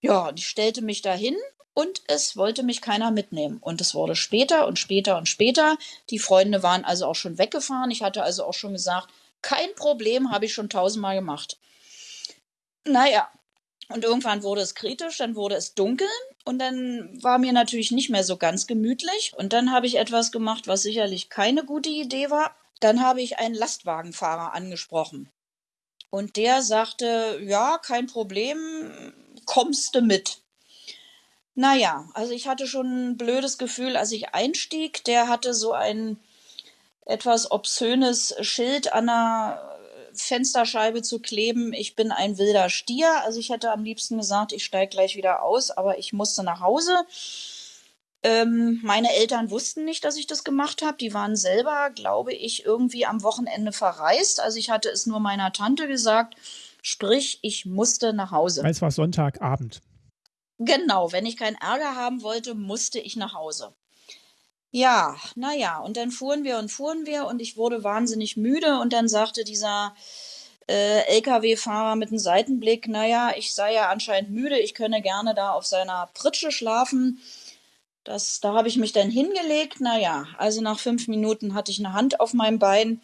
Ja, und ich stellte mich dahin und es wollte mich keiner mitnehmen. Und es wurde später und später und später. Die Freunde waren also auch schon weggefahren. Ich hatte also auch schon gesagt, kein Problem, habe ich schon tausendmal gemacht. Naja, und irgendwann wurde es kritisch, dann wurde es dunkel und dann war mir natürlich nicht mehr so ganz gemütlich. Und dann habe ich etwas gemacht, was sicherlich keine gute Idee war. Dann habe ich einen Lastwagenfahrer angesprochen. Und der sagte, ja, kein Problem, kommst du mit. Naja, also ich hatte schon ein blödes Gefühl, als ich einstieg. Der hatte so ein etwas obszönes Schild an der Fensterscheibe zu kleben, ich bin ein wilder Stier. Also ich hätte am liebsten gesagt, ich steige gleich wieder aus, aber ich musste nach Hause. Ähm, meine Eltern wussten nicht, dass ich das gemacht habe. Die waren selber, glaube ich, irgendwie am Wochenende verreist. Also ich hatte es nur meiner Tante gesagt. Sprich, ich musste nach Hause. Es war Sonntagabend. Genau, wenn ich keinen Ärger haben wollte, musste ich nach Hause. Ja, naja, und dann fuhren wir und fuhren wir und ich wurde wahnsinnig müde und dann sagte dieser äh, LKW-Fahrer mit einem Seitenblick, naja, ich sei ja anscheinend müde, ich könne gerne da auf seiner Pritsche schlafen. Das, da habe ich mich dann hingelegt. Naja, also nach fünf Minuten hatte ich eine Hand auf meinem Bein.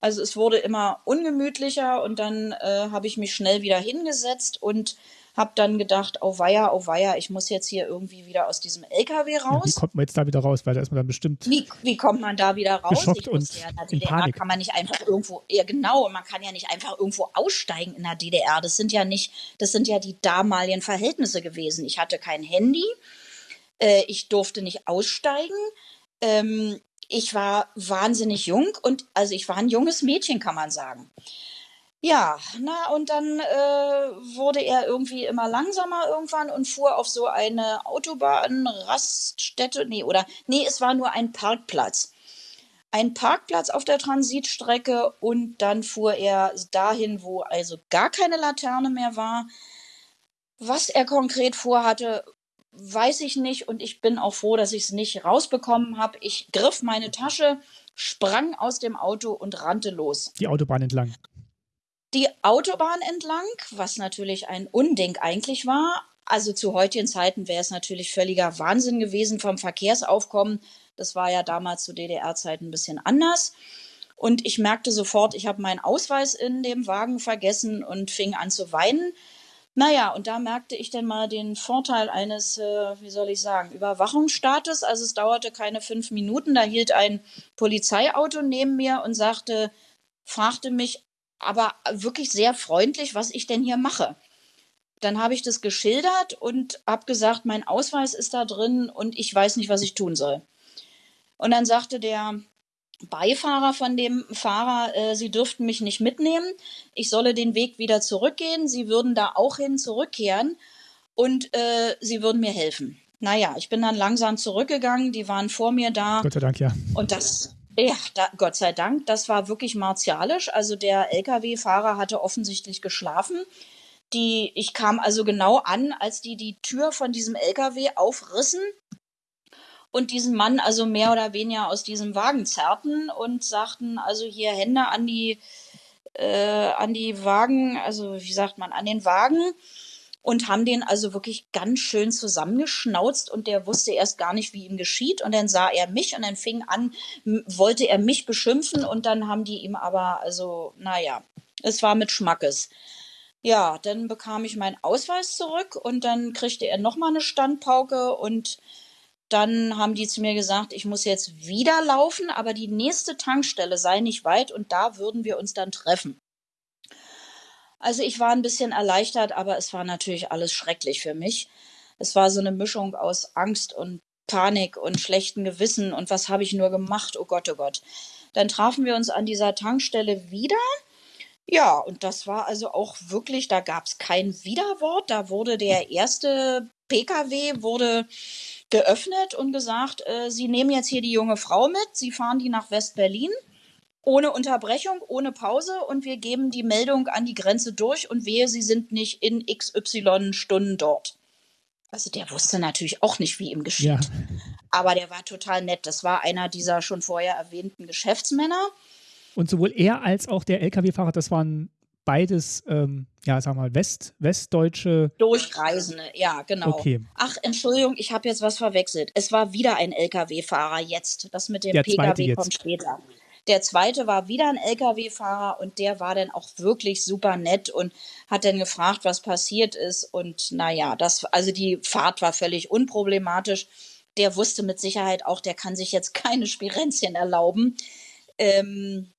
Also es wurde immer ungemütlicher und dann äh, habe ich mich schnell wieder hingesetzt und hab dann gedacht, oh weia, oh weia, ich muss jetzt hier irgendwie wieder aus diesem LKW raus. Ja, wie kommt man jetzt da wieder raus? Weil da ist man dann bestimmt. Wie, wie kommt man da wieder raus? Geschockt und ja, in, in Panik. kann man nicht einfach irgendwo, ja genau, man kann ja nicht einfach irgendwo aussteigen in der DDR. Das sind ja nicht, das sind ja die damaligen Verhältnisse gewesen. Ich hatte kein Handy, äh, ich durfte nicht aussteigen. Ähm, ich war wahnsinnig jung und also ich war ein junges Mädchen, kann man sagen. Ja, na und dann äh, wurde er irgendwie immer langsamer irgendwann und fuhr auf so eine Autobahnraststätte, nee, oder nee, es war nur ein Parkplatz. Ein Parkplatz auf der Transitstrecke und dann fuhr er dahin, wo also gar keine Laterne mehr war. Was er konkret vorhatte, weiß ich nicht und ich bin auch froh, dass ich es nicht rausbekommen habe. Ich griff meine Tasche, sprang aus dem Auto und rannte los. Die Autobahn entlang die Autobahn entlang, was natürlich ein Unding eigentlich war. Also zu heutigen Zeiten wäre es natürlich völliger Wahnsinn gewesen vom Verkehrsaufkommen. Das war ja damals zu DDR-Zeiten ein bisschen anders. Und ich merkte sofort, ich habe meinen Ausweis in dem Wagen vergessen und fing an zu weinen. Naja, und da merkte ich dann mal den Vorteil eines, äh, wie soll ich sagen, Überwachungsstaates. Also es dauerte keine fünf Minuten, da hielt ein Polizeiauto neben mir und sagte, fragte mich, aber wirklich sehr freundlich, was ich denn hier mache. Dann habe ich das geschildert und habe gesagt, mein Ausweis ist da drin und ich weiß nicht, was ich tun soll. Und dann sagte der Beifahrer von dem Fahrer, äh, sie dürften mich nicht mitnehmen, ich solle den Weg wieder zurückgehen, sie würden da auch hin zurückkehren und äh, sie würden mir helfen. Naja, ich bin dann langsam zurückgegangen, die waren vor mir da. Gott sei Dank, ja. Und das ja, da, Gott sei Dank, das war wirklich martialisch. Also der Lkw-Fahrer hatte offensichtlich geschlafen. Die, ich kam also genau an, als die die Tür von diesem Lkw aufrissen und diesen Mann also mehr oder weniger aus diesem Wagen zerrten und sagten also hier Hände an die äh, an die Wagen, also wie sagt man, an den Wagen und haben den also wirklich ganz schön zusammengeschnauzt und der wusste erst gar nicht, wie ihm geschieht und dann sah er mich und dann fing an, wollte er mich beschimpfen und dann haben die ihm aber, also naja, es war mit Schmackes. Ja, dann bekam ich meinen Ausweis zurück und dann kriegte er nochmal eine Standpauke und dann haben die zu mir gesagt, ich muss jetzt wieder laufen, aber die nächste Tankstelle sei nicht weit und da würden wir uns dann treffen. Also ich war ein bisschen erleichtert, aber es war natürlich alles schrecklich für mich. Es war so eine Mischung aus Angst und Panik und schlechten Gewissen und was habe ich nur gemacht? Oh Gott, oh Gott. Dann trafen wir uns an dieser Tankstelle wieder ja, und das war also auch wirklich, da gab es kein Widerwort. Da wurde der erste Pkw wurde geöffnet und gesagt, äh, Sie nehmen jetzt hier die junge Frau mit, Sie fahren die nach West-Berlin ohne Unterbrechung, ohne Pause und wir geben die Meldung an die Grenze durch und wehe, Sie sind nicht in XY Stunden dort. Also der wusste natürlich auch nicht, wie ihm geschieht. Ja. Aber der war total nett. Das war einer dieser schon vorher erwähnten Geschäftsmänner. Und sowohl er als auch der Lkw-Fahrer, das waren beides, ähm, ja, sag mal, West, westdeutsche. Durchreisende, ja, genau. Okay. Ach, Entschuldigung, ich habe jetzt was verwechselt. Es war wieder ein Lkw-Fahrer jetzt. Das mit dem der Pkw kommt später. Der zweite war wieder ein Lkw-Fahrer und der war dann auch wirklich super nett und hat dann gefragt, was passiert ist. Und naja, das, also die Fahrt war völlig unproblematisch. Der wusste mit Sicherheit auch, der kann sich jetzt keine Spirenzchen erlauben. Ähm,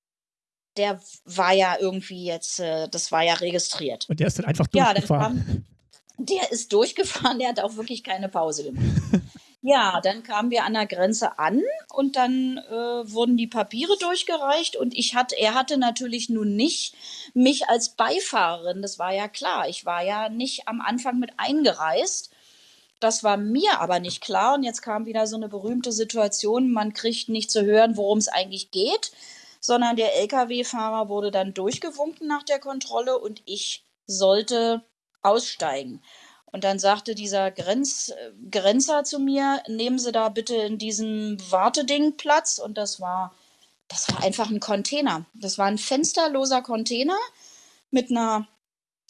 der war ja irgendwie jetzt, äh, das war ja registriert. Und der ist dann einfach durchgefahren. Ja, kam, der ist durchgefahren, der hat auch wirklich keine Pause gemacht. ja, dann kamen wir an der Grenze an und dann äh, wurden die Papiere durchgereicht und ich hatte, er hatte natürlich nun nicht mich als Beifahrerin, das war ja klar. Ich war ja nicht am Anfang mit eingereist. Das war mir aber nicht klar und jetzt kam wieder so eine berühmte Situation, man kriegt nicht zu hören, worum es eigentlich geht sondern der Lkw-Fahrer wurde dann durchgewunken nach der Kontrolle und ich sollte aussteigen. Und dann sagte dieser Grenz, Grenzer zu mir, nehmen Sie da bitte in diesem Warteding Platz. Und das war, das war einfach ein Container. Das war ein fensterloser Container mit einer,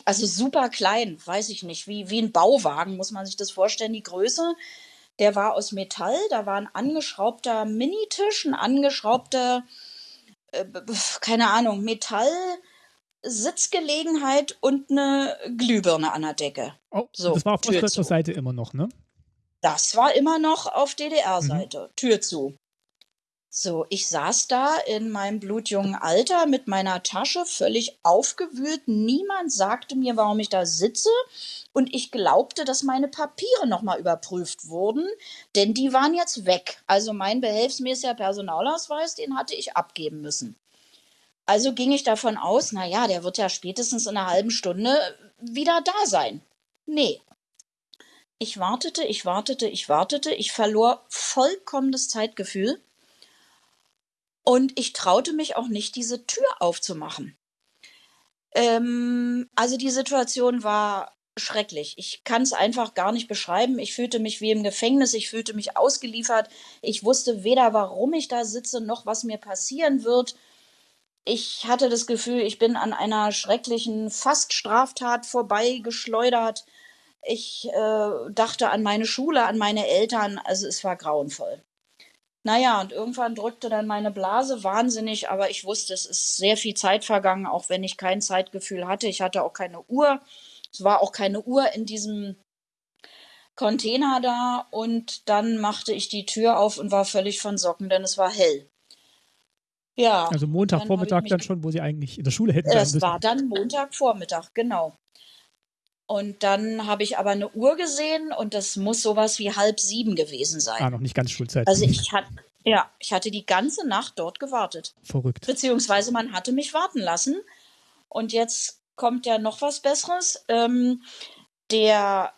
also super klein, weiß ich nicht, wie, wie ein Bauwagen, muss man sich das vorstellen, die Größe. Der war aus Metall, da war ein angeschraubter Minitisch, ein angeschraubter äh, keine Ahnung, Metall, Sitzgelegenheit und eine Glühbirne an der Decke. Oh, so, das war auf ostdeutscher Seite immer noch, ne? Das war immer noch auf DDR-Seite. Mhm. Tür zu. So, ich saß da in meinem blutjungen Alter mit meiner Tasche völlig aufgewühlt. Niemand sagte mir, warum ich da sitze. Und ich glaubte, dass meine Papiere nochmal überprüft wurden, denn die waren jetzt weg. Also mein behelfsmäßiger Personalausweis, den hatte ich abgeben müssen. Also ging ich davon aus, naja, der wird ja spätestens in einer halben Stunde wieder da sein. Nee. Ich wartete, ich wartete, ich wartete. Ich verlor vollkommen das Zeitgefühl und ich traute mich auch nicht, diese Tür aufzumachen. Ähm, also die Situation war schrecklich. Ich kann es einfach gar nicht beschreiben. Ich fühlte mich wie im Gefängnis, ich fühlte mich ausgeliefert. Ich wusste weder, warum ich da sitze, noch was mir passieren wird. Ich hatte das Gefühl, ich bin an einer schrecklichen Faststraftat vorbeigeschleudert. Ich äh, dachte an meine Schule, an meine Eltern. Also es war grauenvoll. Naja, und irgendwann drückte dann meine Blase wahnsinnig, aber ich wusste, es ist sehr viel Zeit vergangen, auch wenn ich kein Zeitgefühl hatte. Ich hatte auch keine Uhr. Es war auch keine Uhr in diesem Container da. Und dann machte ich die Tür auf und war völlig von Socken, denn es war hell. Ja. Also Montagvormittag dann, dann schon, wo Sie eigentlich in der Schule hätten. Es war dann Montagvormittag, genau. Und dann habe ich aber eine Uhr gesehen und das muss sowas wie halb sieben gewesen sein. Ah, noch nicht ganz Schulzeit. Also ich hatte, ja, ich hatte die ganze Nacht dort gewartet. Verrückt. Beziehungsweise man hatte mich warten lassen. Und jetzt kommt ja noch was Besseres. Ähm, der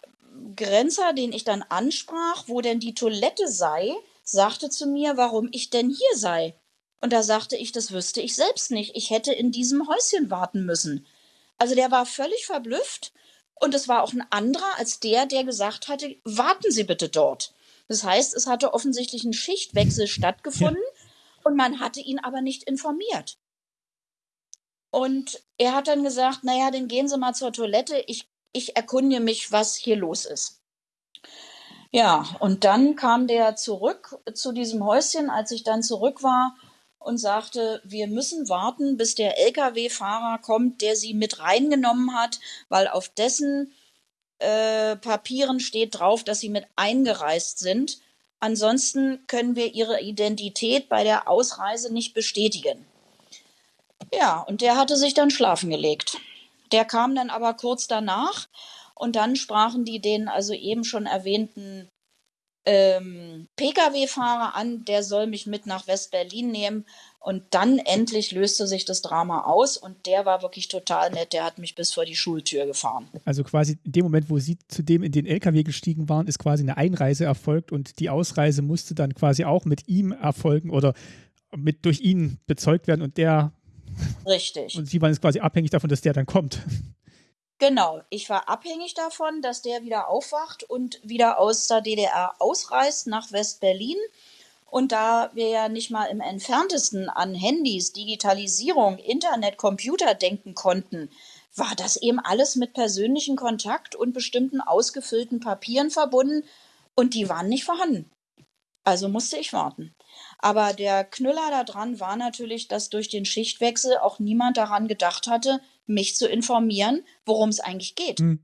Grenzer, den ich dann ansprach, wo denn die Toilette sei, sagte zu mir, warum ich denn hier sei. Und da sagte ich, das wüsste ich selbst nicht. Ich hätte in diesem Häuschen warten müssen. Also der war völlig verblüfft und es war auch ein anderer als der, der gesagt hatte, warten Sie bitte dort. Das heißt, es hatte offensichtlich ein Schichtwechsel stattgefunden und man hatte ihn aber nicht informiert. Und er hat dann gesagt, naja, dann gehen Sie mal zur Toilette, ich, ich erkundige mich, was hier los ist. Ja, und dann kam der zurück zu diesem Häuschen, als ich dann zurück war und sagte, wir müssen warten, bis der Lkw-Fahrer kommt, der sie mit reingenommen hat, weil auf dessen äh, Papieren steht drauf, dass sie mit eingereist sind. Ansonsten können wir ihre Identität bei der Ausreise nicht bestätigen. Ja, und der hatte sich dann schlafen gelegt. Der kam dann aber kurz danach und dann sprachen die den also eben schon erwähnten ähm, Pkw-Fahrer an, der soll mich mit nach West-Berlin nehmen. Und dann endlich löste sich das Drama aus und der war wirklich total nett. Der hat mich bis vor die Schultür gefahren. Also quasi in dem Moment, wo Sie zudem in den LKW gestiegen waren, ist quasi eine Einreise erfolgt und die Ausreise musste dann quasi auch mit ihm erfolgen oder mit durch ihn bezeugt werden und der. Richtig. Und Sie waren jetzt quasi abhängig davon, dass der dann kommt. Genau, ich war abhängig davon, dass der wieder aufwacht und wieder aus der DDR ausreist nach West-Berlin. Und da wir ja nicht mal im entferntesten an Handys, Digitalisierung, Internet, Computer denken konnten, war das eben alles mit persönlichem Kontakt und bestimmten ausgefüllten Papieren verbunden und die waren nicht vorhanden. Also musste ich warten. Aber der Knüller daran war natürlich, dass durch den Schichtwechsel auch niemand daran gedacht hatte, mich zu informieren, worum es eigentlich geht. Mhm.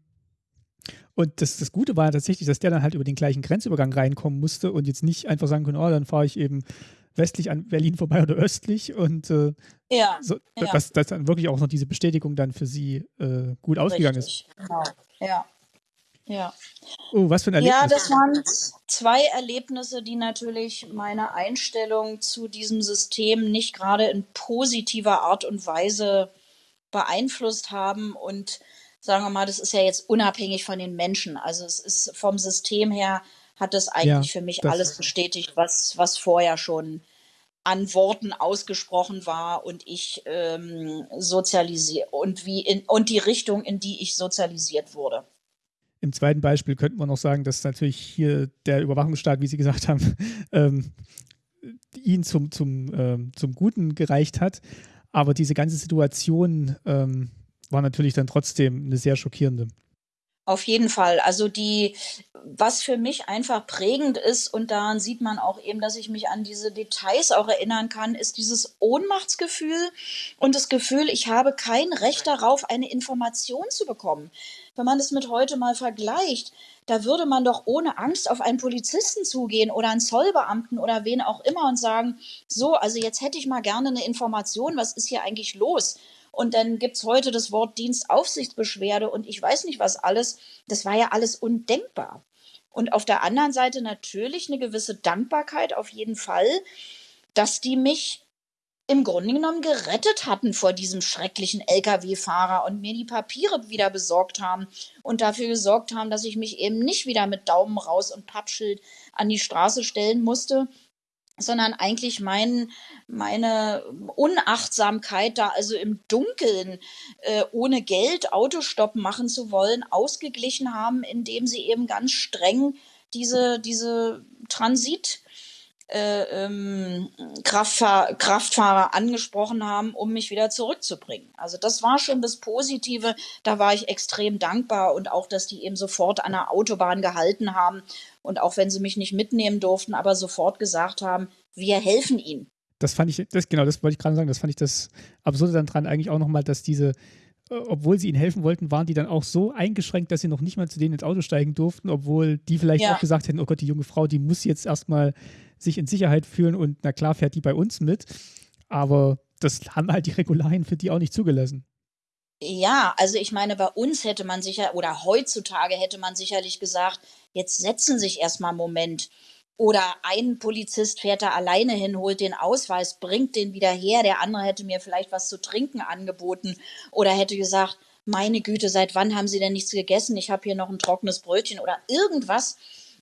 Und das, das Gute war tatsächlich, dass der dann halt über den gleichen Grenzübergang reinkommen musste und jetzt nicht einfach sagen konnte, oh, dann fahre ich eben westlich an Berlin vorbei oder östlich und äh, ja, so, ja. Dass, dass dann wirklich auch noch diese Bestätigung dann für sie äh, gut ausgegangen Richtig. ist. Genau. Ja. Ja. Oh, was für ein Erlebnis. Ja, das waren zwei Erlebnisse, die natürlich meine Einstellung zu diesem System nicht gerade in positiver Art und Weise beeinflusst haben. Und sagen wir mal, das ist ja jetzt unabhängig von den Menschen. Also es ist vom System her, hat das eigentlich ja, für mich alles bestätigt, was, was vorher schon an Worten ausgesprochen war und ich ähm, sozialisiert und wie in und die Richtung, in die ich sozialisiert wurde. Im zweiten Beispiel könnten wir noch sagen, dass natürlich hier der Überwachungsstaat, wie Sie gesagt haben, ähm, ihn zum, zum, ähm, zum Guten gereicht hat. Aber diese ganze Situation ähm, war natürlich dann trotzdem eine sehr schockierende. Auf jeden Fall. Also die, was für mich einfach prägend ist, und daran sieht man auch eben, dass ich mich an diese Details auch erinnern kann, ist dieses Ohnmachtsgefühl und das Gefühl, ich habe kein Recht darauf, eine Information zu bekommen. Wenn man das mit heute mal vergleicht, da würde man doch ohne Angst auf einen Polizisten zugehen oder einen Zollbeamten oder wen auch immer und sagen, so, also jetzt hätte ich mal gerne eine Information, was ist hier eigentlich los? Und dann gibt es heute das Wort Dienstaufsichtsbeschwerde und ich weiß nicht was alles. Das war ja alles undenkbar. Und auf der anderen Seite natürlich eine gewisse Dankbarkeit auf jeden Fall, dass die mich im Grunde genommen gerettet hatten vor diesem schrecklichen Lkw-Fahrer und mir die Papiere wieder besorgt haben und dafür gesorgt haben, dass ich mich eben nicht wieder mit Daumen raus und Pappschild an die Straße stellen musste, sondern eigentlich mein, meine Unachtsamkeit da also im Dunkeln äh, ohne Geld Autostopp machen zu wollen, ausgeglichen haben, indem sie eben ganz streng diese, diese Transit äh, ähm, Kraftfahr Kraftfahrer angesprochen haben, um mich wieder zurückzubringen. Also das war schon das Positive. Da war ich extrem dankbar und auch, dass die eben sofort an der Autobahn gehalten haben und auch wenn sie mich nicht mitnehmen durften, aber sofort gesagt haben, wir helfen ihnen. Das fand ich, das, genau, das wollte ich gerade sagen, das fand ich das Absurde dann dran eigentlich auch nochmal, dass diese, äh, obwohl sie ihnen helfen wollten, waren die dann auch so eingeschränkt, dass sie noch nicht mal zu denen ins Auto steigen durften, obwohl die vielleicht ja. auch gesagt hätten, oh Gott, die junge Frau, die muss jetzt erstmal sich in Sicherheit fühlen und na klar fährt die bei uns mit. Aber das haben halt die Regularien für die auch nicht zugelassen. Ja, also ich meine, bei uns hätte man sicher, oder heutzutage hätte man sicherlich gesagt, jetzt setzen sich erstmal einen Moment. Oder ein Polizist fährt da alleine hin, holt den Ausweis, bringt den wieder her. Der andere hätte mir vielleicht was zu trinken angeboten oder hätte gesagt, meine Güte, seit wann haben Sie denn nichts gegessen? Ich habe hier noch ein trockenes Brötchen oder irgendwas.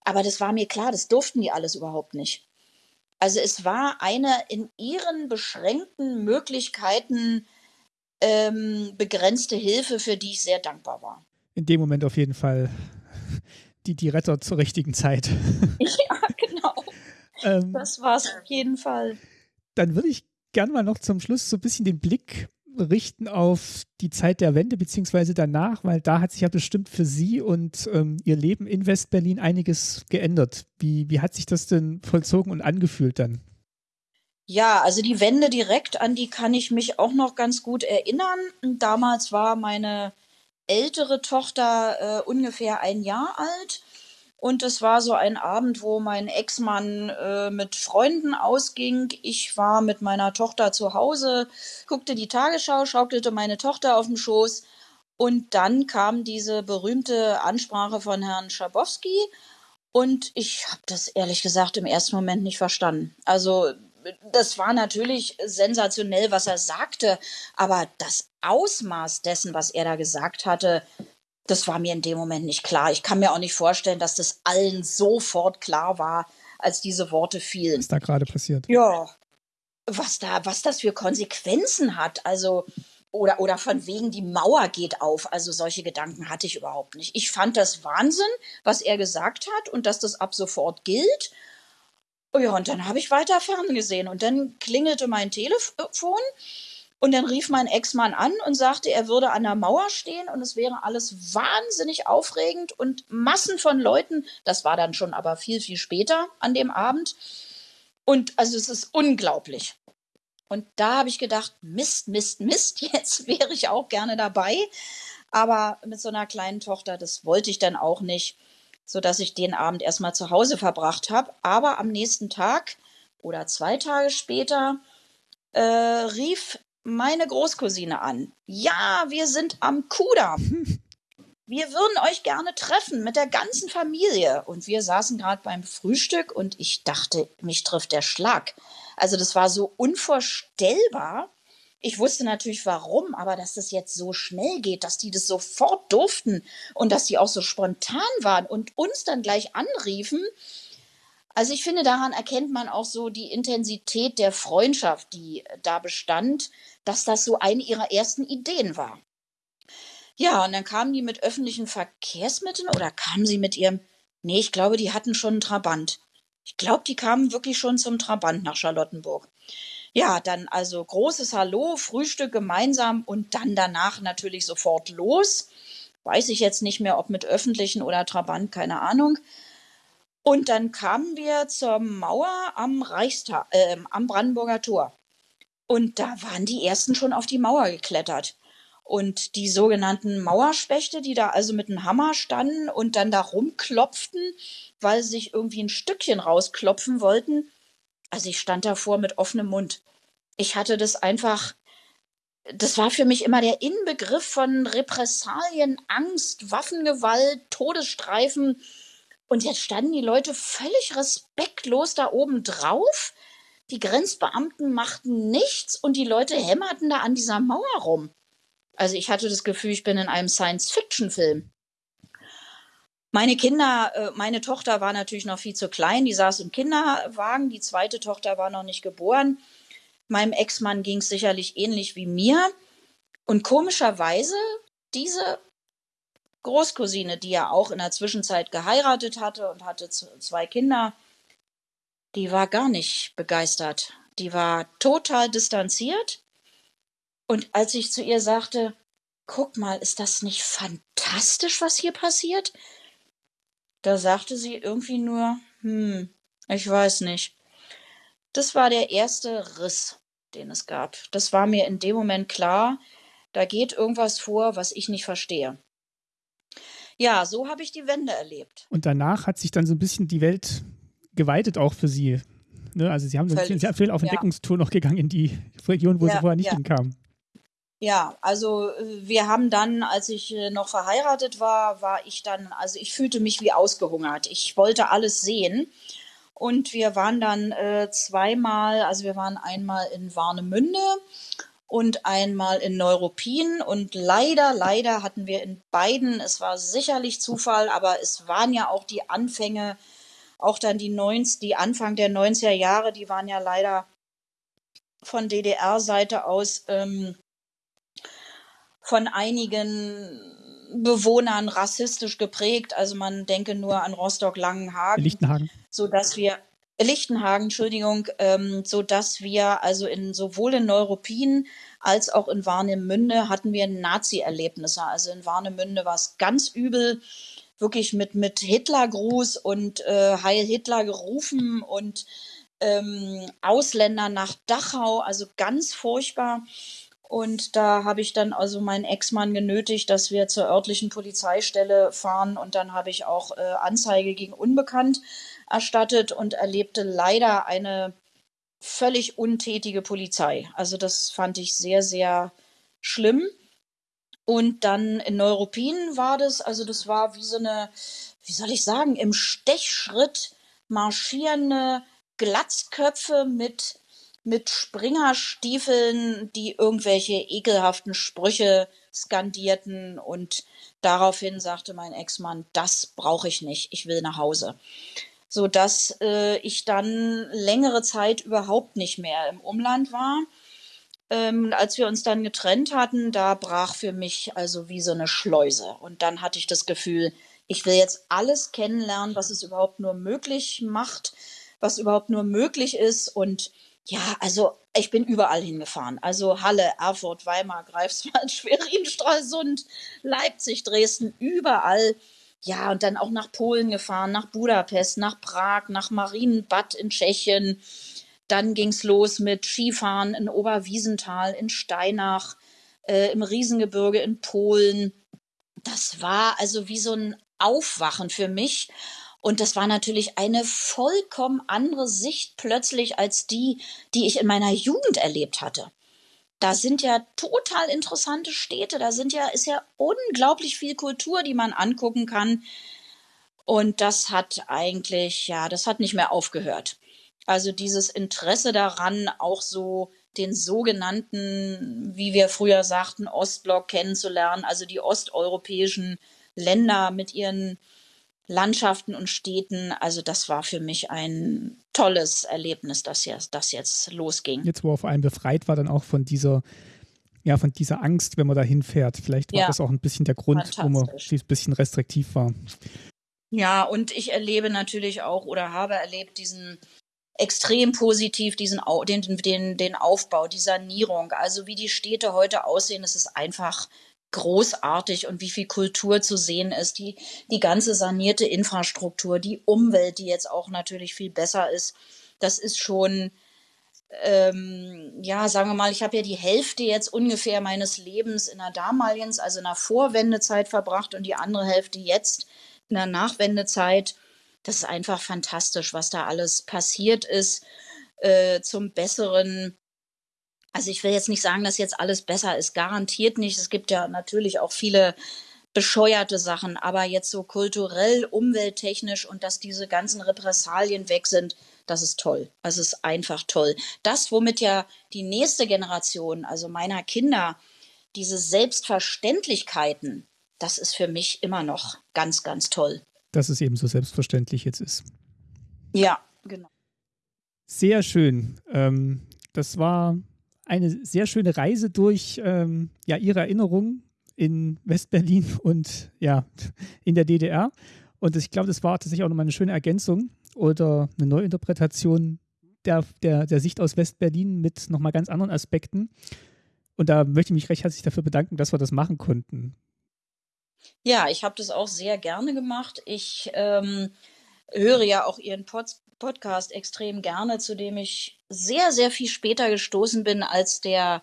Aber das war mir klar, das durften die alles überhaupt nicht. Also es war eine in ihren beschränkten Möglichkeiten ähm, begrenzte Hilfe, für die ich sehr dankbar war. In dem Moment auf jeden Fall die, die Retter zur richtigen Zeit. Ja, genau. ähm, das war es auf jeden Fall. Dann würde ich gerne mal noch zum Schluss so ein bisschen den Blick richten auf die Zeit der Wende beziehungsweise danach, weil da hat sich ja bestimmt für Sie und ähm, Ihr Leben in Westberlin einiges geändert. Wie, wie hat sich das denn vollzogen und angefühlt dann? Ja, also die Wende direkt, an die kann ich mich auch noch ganz gut erinnern. Damals war meine ältere Tochter äh, ungefähr ein Jahr alt. Und es war so ein Abend, wo mein Ex-Mann äh, mit Freunden ausging. Ich war mit meiner Tochter zu Hause, guckte die Tagesschau, schaukelte meine Tochter auf dem Schoß. Und dann kam diese berühmte Ansprache von Herrn Schabowski. Und ich habe das ehrlich gesagt im ersten Moment nicht verstanden. Also das war natürlich sensationell, was er sagte, aber das Ausmaß dessen, was er da gesagt hatte, das war mir in dem Moment nicht klar. Ich kann mir auch nicht vorstellen, dass das allen sofort klar war, als diese Worte fielen. Was da gerade passiert. Ja, was da, was das für Konsequenzen hat. Also, oder, oder von wegen die Mauer geht auf. Also solche Gedanken hatte ich überhaupt nicht. Ich fand das Wahnsinn, was er gesagt hat und dass das ab sofort gilt. Ja, und dann habe ich weiter ferngesehen und dann klingelte mein Telefon und dann rief mein Ex-Mann an und sagte, er würde an der Mauer stehen und es wäre alles wahnsinnig aufregend und Massen von Leuten, das war dann schon aber viel, viel später an dem Abend. Und also es ist unglaublich. Und da habe ich gedacht, Mist, Mist, Mist, jetzt wäre ich auch gerne dabei. Aber mit so einer kleinen Tochter, das wollte ich dann auch nicht sodass ich den Abend erstmal zu Hause verbracht habe. Aber am nächsten Tag oder zwei Tage später äh, rief meine Großcousine an. Ja, wir sind am Kudamm. Wir würden euch gerne treffen mit der ganzen Familie. Und wir saßen gerade beim Frühstück und ich dachte, mich trifft der Schlag. Also das war so unvorstellbar. Ich wusste natürlich warum, aber dass das jetzt so schnell geht, dass die das sofort durften und dass die auch so spontan waren und uns dann gleich anriefen. Also ich finde, daran erkennt man auch so die Intensität der Freundschaft, die da bestand, dass das so eine ihrer ersten Ideen war. Ja, und dann kamen die mit öffentlichen Verkehrsmitteln oder kamen sie mit ihrem, nee, ich glaube, die hatten schon einen Trabant. Ich glaube, die kamen wirklich schon zum Trabant nach Charlottenburg. Ja, dann also großes Hallo, Frühstück gemeinsam und dann danach natürlich sofort los. Weiß ich jetzt nicht mehr, ob mit öffentlichen oder Trabant, keine Ahnung. Und dann kamen wir zur Mauer am Reichstag, äh, am Brandenburger Tor. Und da waren die ersten schon auf die Mauer geklettert. Und die sogenannten Mauerspechte, die da also mit einem Hammer standen und dann da rumklopften, weil sie sich irgendwie ein Stückchen rausklopfen wollten, also ich stand davor mit offenem Mund. Ich hatte das einfach, das war für mich immer der Inbegriff von Repressalien, Angst, Waffengewalt, Todesstreifen. Und jetzt standen die Leute völlig respektlos da oben drauf. Die Grenzbeamten machten nichts und die Leute hämmerten da an dieser Mauer rum. Also ich hatte das Gefühl, ich bin in einem Science-Fiction-Film. Meine Kinder, äh, meine Tochter war natürlich noch viel zu klein, die saß im Kinderwagen, die zweite Tochter war noch nicht geboren. Meinem Ex-Mann ging es sicherlich ähnlich wie mir. Und komischerweise, diese Großcousine, die ja auch in der Zwischenzeit geheiratet hatte und hatte zwei Kinder, die war gar nicht begeistert. Die war total distanziert. Und als ich zu ihr sagte, guck mal, ist das nicht fantastisch, was hier passiert? Da sagte sie irgendwie nur, hm, ich weiß nicht. Das war der erste Riss, den es gab. Das war mir in dem Moment klar, da geht irgendwas vor, was ich nicht verstehe. Ja, so habe ich die Wende erlebt. Und danach hat sich dann so ein bisschen die Welt geweitet auch für Sie. Ne? Also Sie haben sehr viel auf Entdeckungstour ja. noch gegangen in die Region, wo ja, Sie vorher nicht ja. hinkamen. Ja, also äh, wir haben dann, als ich äh, noch verheiratet war, war ich dann, also ich fühlte mich wie ausgehungert. Ich wollte alles sehen. Und wir waren dann äh, zweimal, also wir waren einmal in Warnemünde und einmal in Neuruppin. Und leider, leider hatten wir in beiden, es war sicherlich Zufall, aber es waren ja auch die Anfänge, auch dann die 90, die Anfang der 90er Jahre, die waren ja leider von DDR-Seite aus ähm, von einigen Bewohnern rassistisch geprägt. Also man denke nur an Rostock-Langenhagen. Lichtenhagen. So dass wir, Lichtenhagen, Entschuldigung, ähm, so dass wir also in sowohl in Neuruppin als auch in Warnemünde hatten wir Nazi-Erlebnisse. Also in Warnemünde war es ganz übel, wirklich mit, mit Hitlergruß und äh, Heil Hitler gerufen und ähm, Ausländer nach Dachau, also ganz furchtbar. Und da habe ich dann also meinen Ex-Mann genötigt, dass wir zur örtlichen Polizeistelle fahren. Und dann habe ich auch äh, Anzeige gegen Unbekannt erstattet und erlebte leider eine völlig untätige Polizei. Also das fand ich sehr, sehr schlimm. Und dann in Neuruppin war das, also das war wie so eine, wie soll ich sagen, im Stechschritt marschierende Glatzköpfe mit mit Springerstiefeln, die irgendwelche ekelhaften Sprüche skandierten und daraufhin sagte mein Ex-Mann, das brauche ich nicht, ich will nach Hause. So dass äh, ich dann längere Zeit überhaupt nicht mehr im Umland war. Ähm, als wir uns dann getrennt hatten, da brach für mich also wie so eine Schleuse. Und dann hatte ich das Gefühl, ich will jetzt alles kennenlernen, was es überhaupt nur möglich macht, was überhaupt nur möglich ist. Und ja, also ich bin überall hingefahren. Also Halle, Erfurt, Weimar, Greifswald, Schwerin, Stralsund, Leipzig, Dresden, überall. Ja, und dann auch nach Polen gefahren, nach Budapest, nach Prag, nach Marienbad in Tschechien. Dann ging es los mit Skifahren in Oberwiesenthal, in Steinach, äh, im Riesengebirge in Polen. Das war also wie so ein Aufwachen für mich. Und das war natürlich eine vollkommen andere Sicht plötzlich als die, die ich in meiner Jugend erlebt hatte. Da sind ja total interessante Städte, da sind ja, ist ja unglaublich viel Kultur, die man angucken kann. Und das hat eigentlich, ja, das hat nicht mehr aufgehört. Also dieses Interesse daran, auch so den sogenannten, wie wir früher sagten, Ostblock kennenzulernen, also die osteuropäischen Länder mit ihren Landschaften und Städten. Also das war für mich ein tolles Erlebnis, dass jetzt, das jetzt losging. Jetzt, wo er vor allem befreit war, dann auch von dieser, ja, von dieser Angst, wenn man da hinfährt. Vielleicht war ja, das auch ein bisschen der Grund, wo man ein bisschen restriktiv war. Ja, und ich erlebe natürlich auch oder habe erlebt diesen extrem positiv diesen den, den, den Aufbau, die Sanierung. Also wie die Städte heute aussehen, es ist einfach großartig und wie viel Kultur zu sehen ist, die, die ganze sanierte Infrastruktur, die Umwelt, die jetzt auch natürlich viel besser ist. Das ist schon, ähm, ja, sagen wir mal, ich habe ja die Hälfte jetzt ungefähr meines Lebens in der damaligen, also in der Vorwendezeit verbracht und die andere Hälfte jetzt in der Nachwendezeit. Das ist einfach fantastisch, was da alles passiert ist äh, zum Besseren also ich will jetzt nicht sagen, dass jetzt alles besser ist, garantiert nicht. Es gibt ja natürlich auch viele bescheuerte Sachen, aber jetzt so kulturell, umwelttechnisch und dass diese ganzen Repressalien weg sind, das ist toll. Das ist einfach toll. Das, womit ja die nächste Generation, also meiner Kinder, diese Selbstverständlichkeiten, das ist für mich immer noch ganz, ganz toll. Dass es eben so selbstverständlich jetzt ist. Ja, genau. Sehr schön. Ähm, das war eine sehr schöne Reise durch ähm, ja, ihre Erinnerungen in Westberlin und ja, in der DDR. Und ich glaube, das war tatsächlich auch nochmal eine schöne Ergänzung oder eine Neuinterpretation der, der, der Sicht aus Westberlin mit nochmal ganz anderen Aspekten. Und da möchte ich mich recht herzlich dafür bedanken, dass wir das machen konnten. Ja, ich habe das auch sehr gerne gemacht. Ich ähm, höre ja auch Ihren Pod Podcast extrem gerne, zu dem ich sehr, sehr viel später gestoßen bin, als der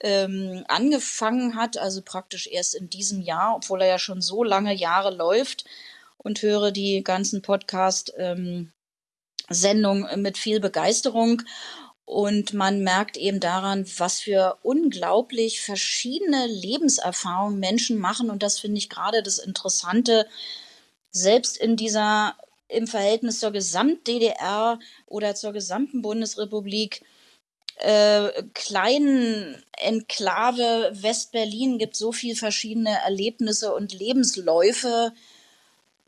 ähm, angefangen hat, also praktisch erst in diesem Jahr, obwohl er ja schon so lange Jahre läuft und höre die ganzen Podcast-Sendungen ähm, mit viel Begeisterung. Und man merkt eben daran, was für unglaublich verschiedene Lebenserfahrungen Menschen machen. Und das finde ich gerade das Interessante, selbst in dieser im Verhältnis zur Gesamt-DDR oder zur gesamten Bundesrepublik äh, kleinen Enklave West-Berlin gibt so viel verschiedene Erlebnisse und Lebensläufe.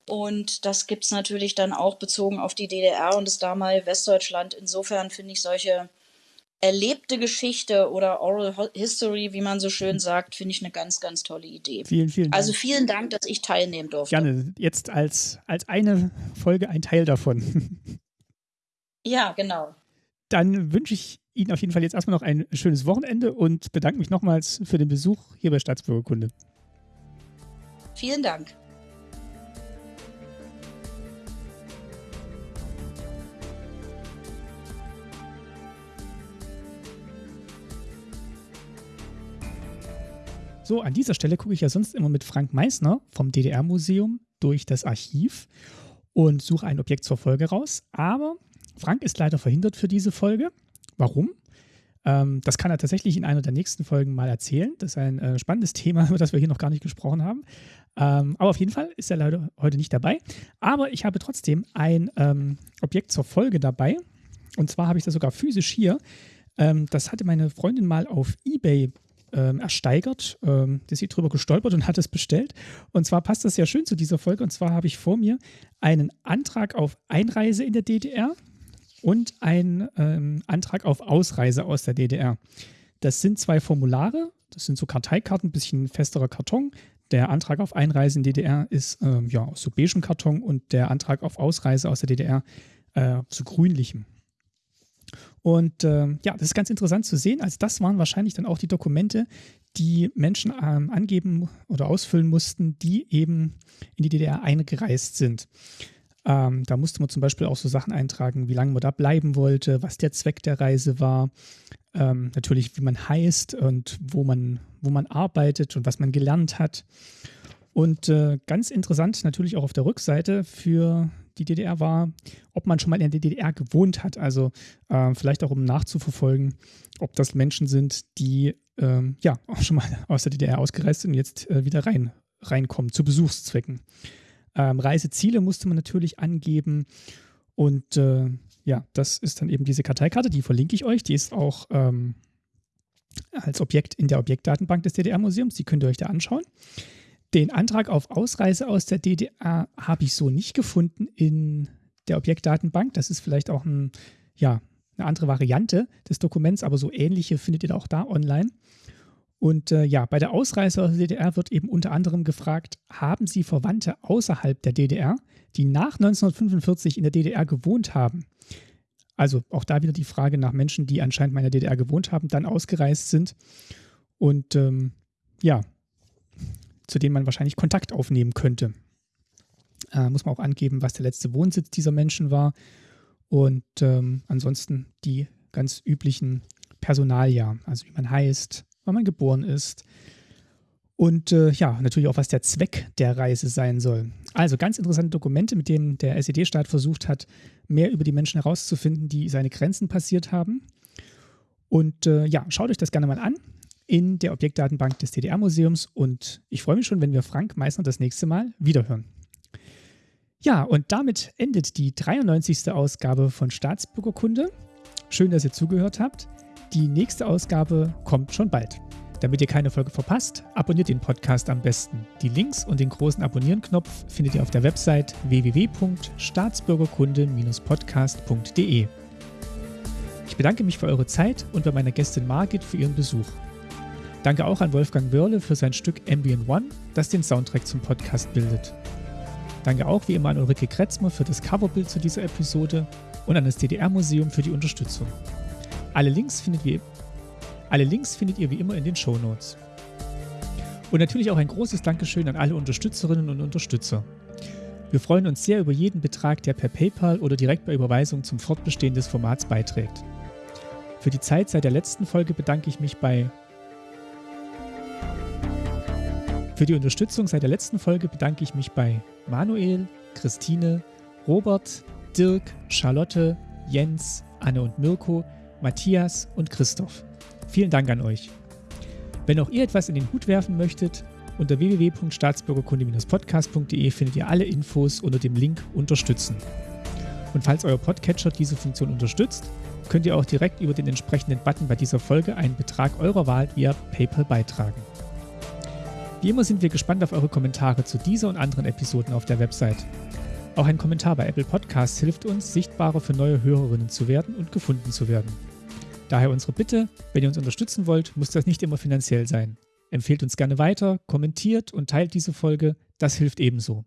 Und das gibt es natürlich dann auch bezogen auf die DDR und das damalige Westdeutschland. Insofern finde ich solche erlebte Geschichte oder Oral History, wie man so schön sagt, finde ich eine ganz, ganz tolle Idee. Vielen, vielen Dank. Also vielen Dank, dass ich teilnehmen durfte. Gerne. Jetzt als, als eine Folge ein Teil davon. Ja, genau. Dann wünsche ich Ihnen auf jeden Fall jetzt erstmal noch ein schönes Wochenende und bedanke mich nochmals für den Besuch hier bei Staatsbürgerkunde. Vielen Dank. So, an dieser Stelle gucke ich ja sonst immer mit Frank Meissner vom DDR-Museum durch das Archiv und suche ein Objekt zur Folge raus. Aber Frank ist leider verhindert für diese Folge. Warum? Ähm, das kann er tatsächlich in einer der nächsten Folgen mal erzählen. Das ist ein äh, spannendes Thema, über das wir hier noch gar nicht gesprochen haben. Ähm, aber auf jeden Fall ist er leider heute nicht dabei. Aber ich habe trotzdem ein ähm, Objekt zur Folge dabei. Und zwar habe ich das sogar physisch hier. Ähm, das hatte meine Freundin mal auf eBay ähm, ersteigert. Ähm, ist sie drüber gestolpert und hat es bestellt. Und zwar passt das sehr schön zu dieser Folge. Und zwar habe ich vor mir einen Antrag auf Einreise in der DDR und einen ähm, Antrag auf Ausreise aus der DDR. Das sind zwei Formulare. Das sind so Karteikarten, ein bisschen festerer Karton. Der Antrag auf Einreise in DDR ist ähm, ja aus so beigem Karton und der Antrag auf Ausreise aus der DDR äh, so grünlichem. Und äh, ja, das ist ganz interessant zu sehen. Also das waren wahrscheinlich dann auch die Dokumente, die Menschen ähm, angeben oder ausfüllen mussten, die eben in die DDR eingereist sind. Ähm, da musste man zum Beispiel auch so Sachen eintragen, wie lange man da bleiben wollte, was der Zweck der Reise war, ähm, natürlich wie man heißt und wo man, wo man arbeitet und was man gelernt hat. Und äh, ganz interessant natürlich auch auf der Rückseite für die DDR war, ob man schon mal in der DDR gewohnt hat. Also äh, vielleicht auch um nachzuverfolgen, ob das Menschen sind, die ähm, ja auch schon mal aus der DDR ausgereist sind und jetzt äh, wieder rein, reinkommen zu Besuchszwecken. Ähm, Reiseziele musste man natürlich angeben und äh, ja, das ist dann eben diese Karteikarte, die verlinke ich euch. Die ist auch ähm, als Objekt in der Objektdatenbank des DDR-Museums. Die könnt ihr euch da anschauen. Den Antrag auf Ausreise aus der DDR habe ich so nicht gefunden in der Objektdatenbank. Das ist vielleicht auch ein, ja, eine andere Variante des Dokuments, aber so ähnliche findet ihr auch da online. Und äh, ja, bei der Ausreise aus der DDR wird eben unter anderem gefragt, haben Sie Verwandte außerhalb der DDR, die nach 1945 in der DDR gewohnt haben? Also auch da wieder die Frage nach Menschen, die anscheinend mal in der DDR gewohnt haben, dann ausgereist sind. Und ähm, ja, zu denen man wahrscheinlich Kontakt aufnehmen könnte. Äh, muss man auch angeben, was der letzte Wohnsitz dieser Menschen war. Und ähm, ansonsten die ganz üblichen Personaljahr, also wie man heißt, wann man geboren ist. Und äh, ja, natürlich auch, was der Zweck der Reise sein soll. Also ganz interessante Dokumente, mit denen der SED-Staat versucht hat, mehr über die Menschen herauszufinden, die seine Grenzen passiert haben. Und äh, ja, schaut euch das gerne mal an in der Objektdatenbank des DDR-Museums und ich freue mich schon, wenn wir Frank Meissner das nächste Mal wiederhören. Ja, und damit endet die 93. Ausgabe von Staatsbürgerkunde. Schön, dass ihr zugehört habt. Die nächste Ausgabe kommt schon bald. Damit ihr keine Folge verpasst, abonniert den Podcast am besten. Die Links und den großen Abonnieren-Knopf findet ihr auf der Website www.staatsbürgerkunde-podcast.de. Ich bedanke mich für eure Zeit und bei meiner Gästin Margit für ihren Besuch. Danke auch an Wolfgang Wörle für sein Stück Ambient One, das den Soundtrack zum Podcast bildet. Danke auch wie immer an Ulrike Kretzmer für das Coverbild zu dieser Episode und an das DDR-Museum für die Unterstützung. Alle Links, findet ihr, alle Links findet ihr wie immer in den Show Notes. Und natürlich auch ein großes Dankeschön an alle Unterstützerinnen und Unterstützer. Wir freuen uns sehr über jeden Betrag, der per PayPal oder direkt bei Überweisung zum Fortbestehen des Formats beiträgt. Für die Zeit seit der letzten Folge bedanke ich mich bei Für die Unterstützung seit der letzten Folge bedanke ich mich bei Manuel, Christine, Robert, Dirk, Charlotte, Jens, Anne und Mirko, Matthias und Christoph. Vielen Dank an euch. Wenn auch ihr etwas in den Hut werfen möchtet, unter www.staatsbürgerkunde-podcast.de findet ihr alle Infos unter dem Link Unterstützen. Und falls euer Podcatcher diese Funktion unterstützt, könnt ihr auch direkt über den entsprechenden Button bei dieser Folge einen Betrag eurer Wahl via PayPal beitragen. Wie immer sind wir gespannt auf eure Kommentare zu dieser und anderen Episoden auf der Website. Auch ein Kommentar bei Apple Podcasts hilft uns, sichtbarer für neue Hörerinnen zu werden und gefunden zu werden. Daher unsere Bitte, wenn ihr uns unterstützen wollt, muss das nicht immer finanziell sein. Empfehlt uns gerne weiter, kommentiert und teilt diese Folge, das hilft ebenso.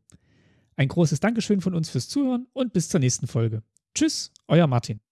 Ein großes Dankeschön von uns fürs Zuhören und bis zur nächsten Folge. Tschüss, euer Martin.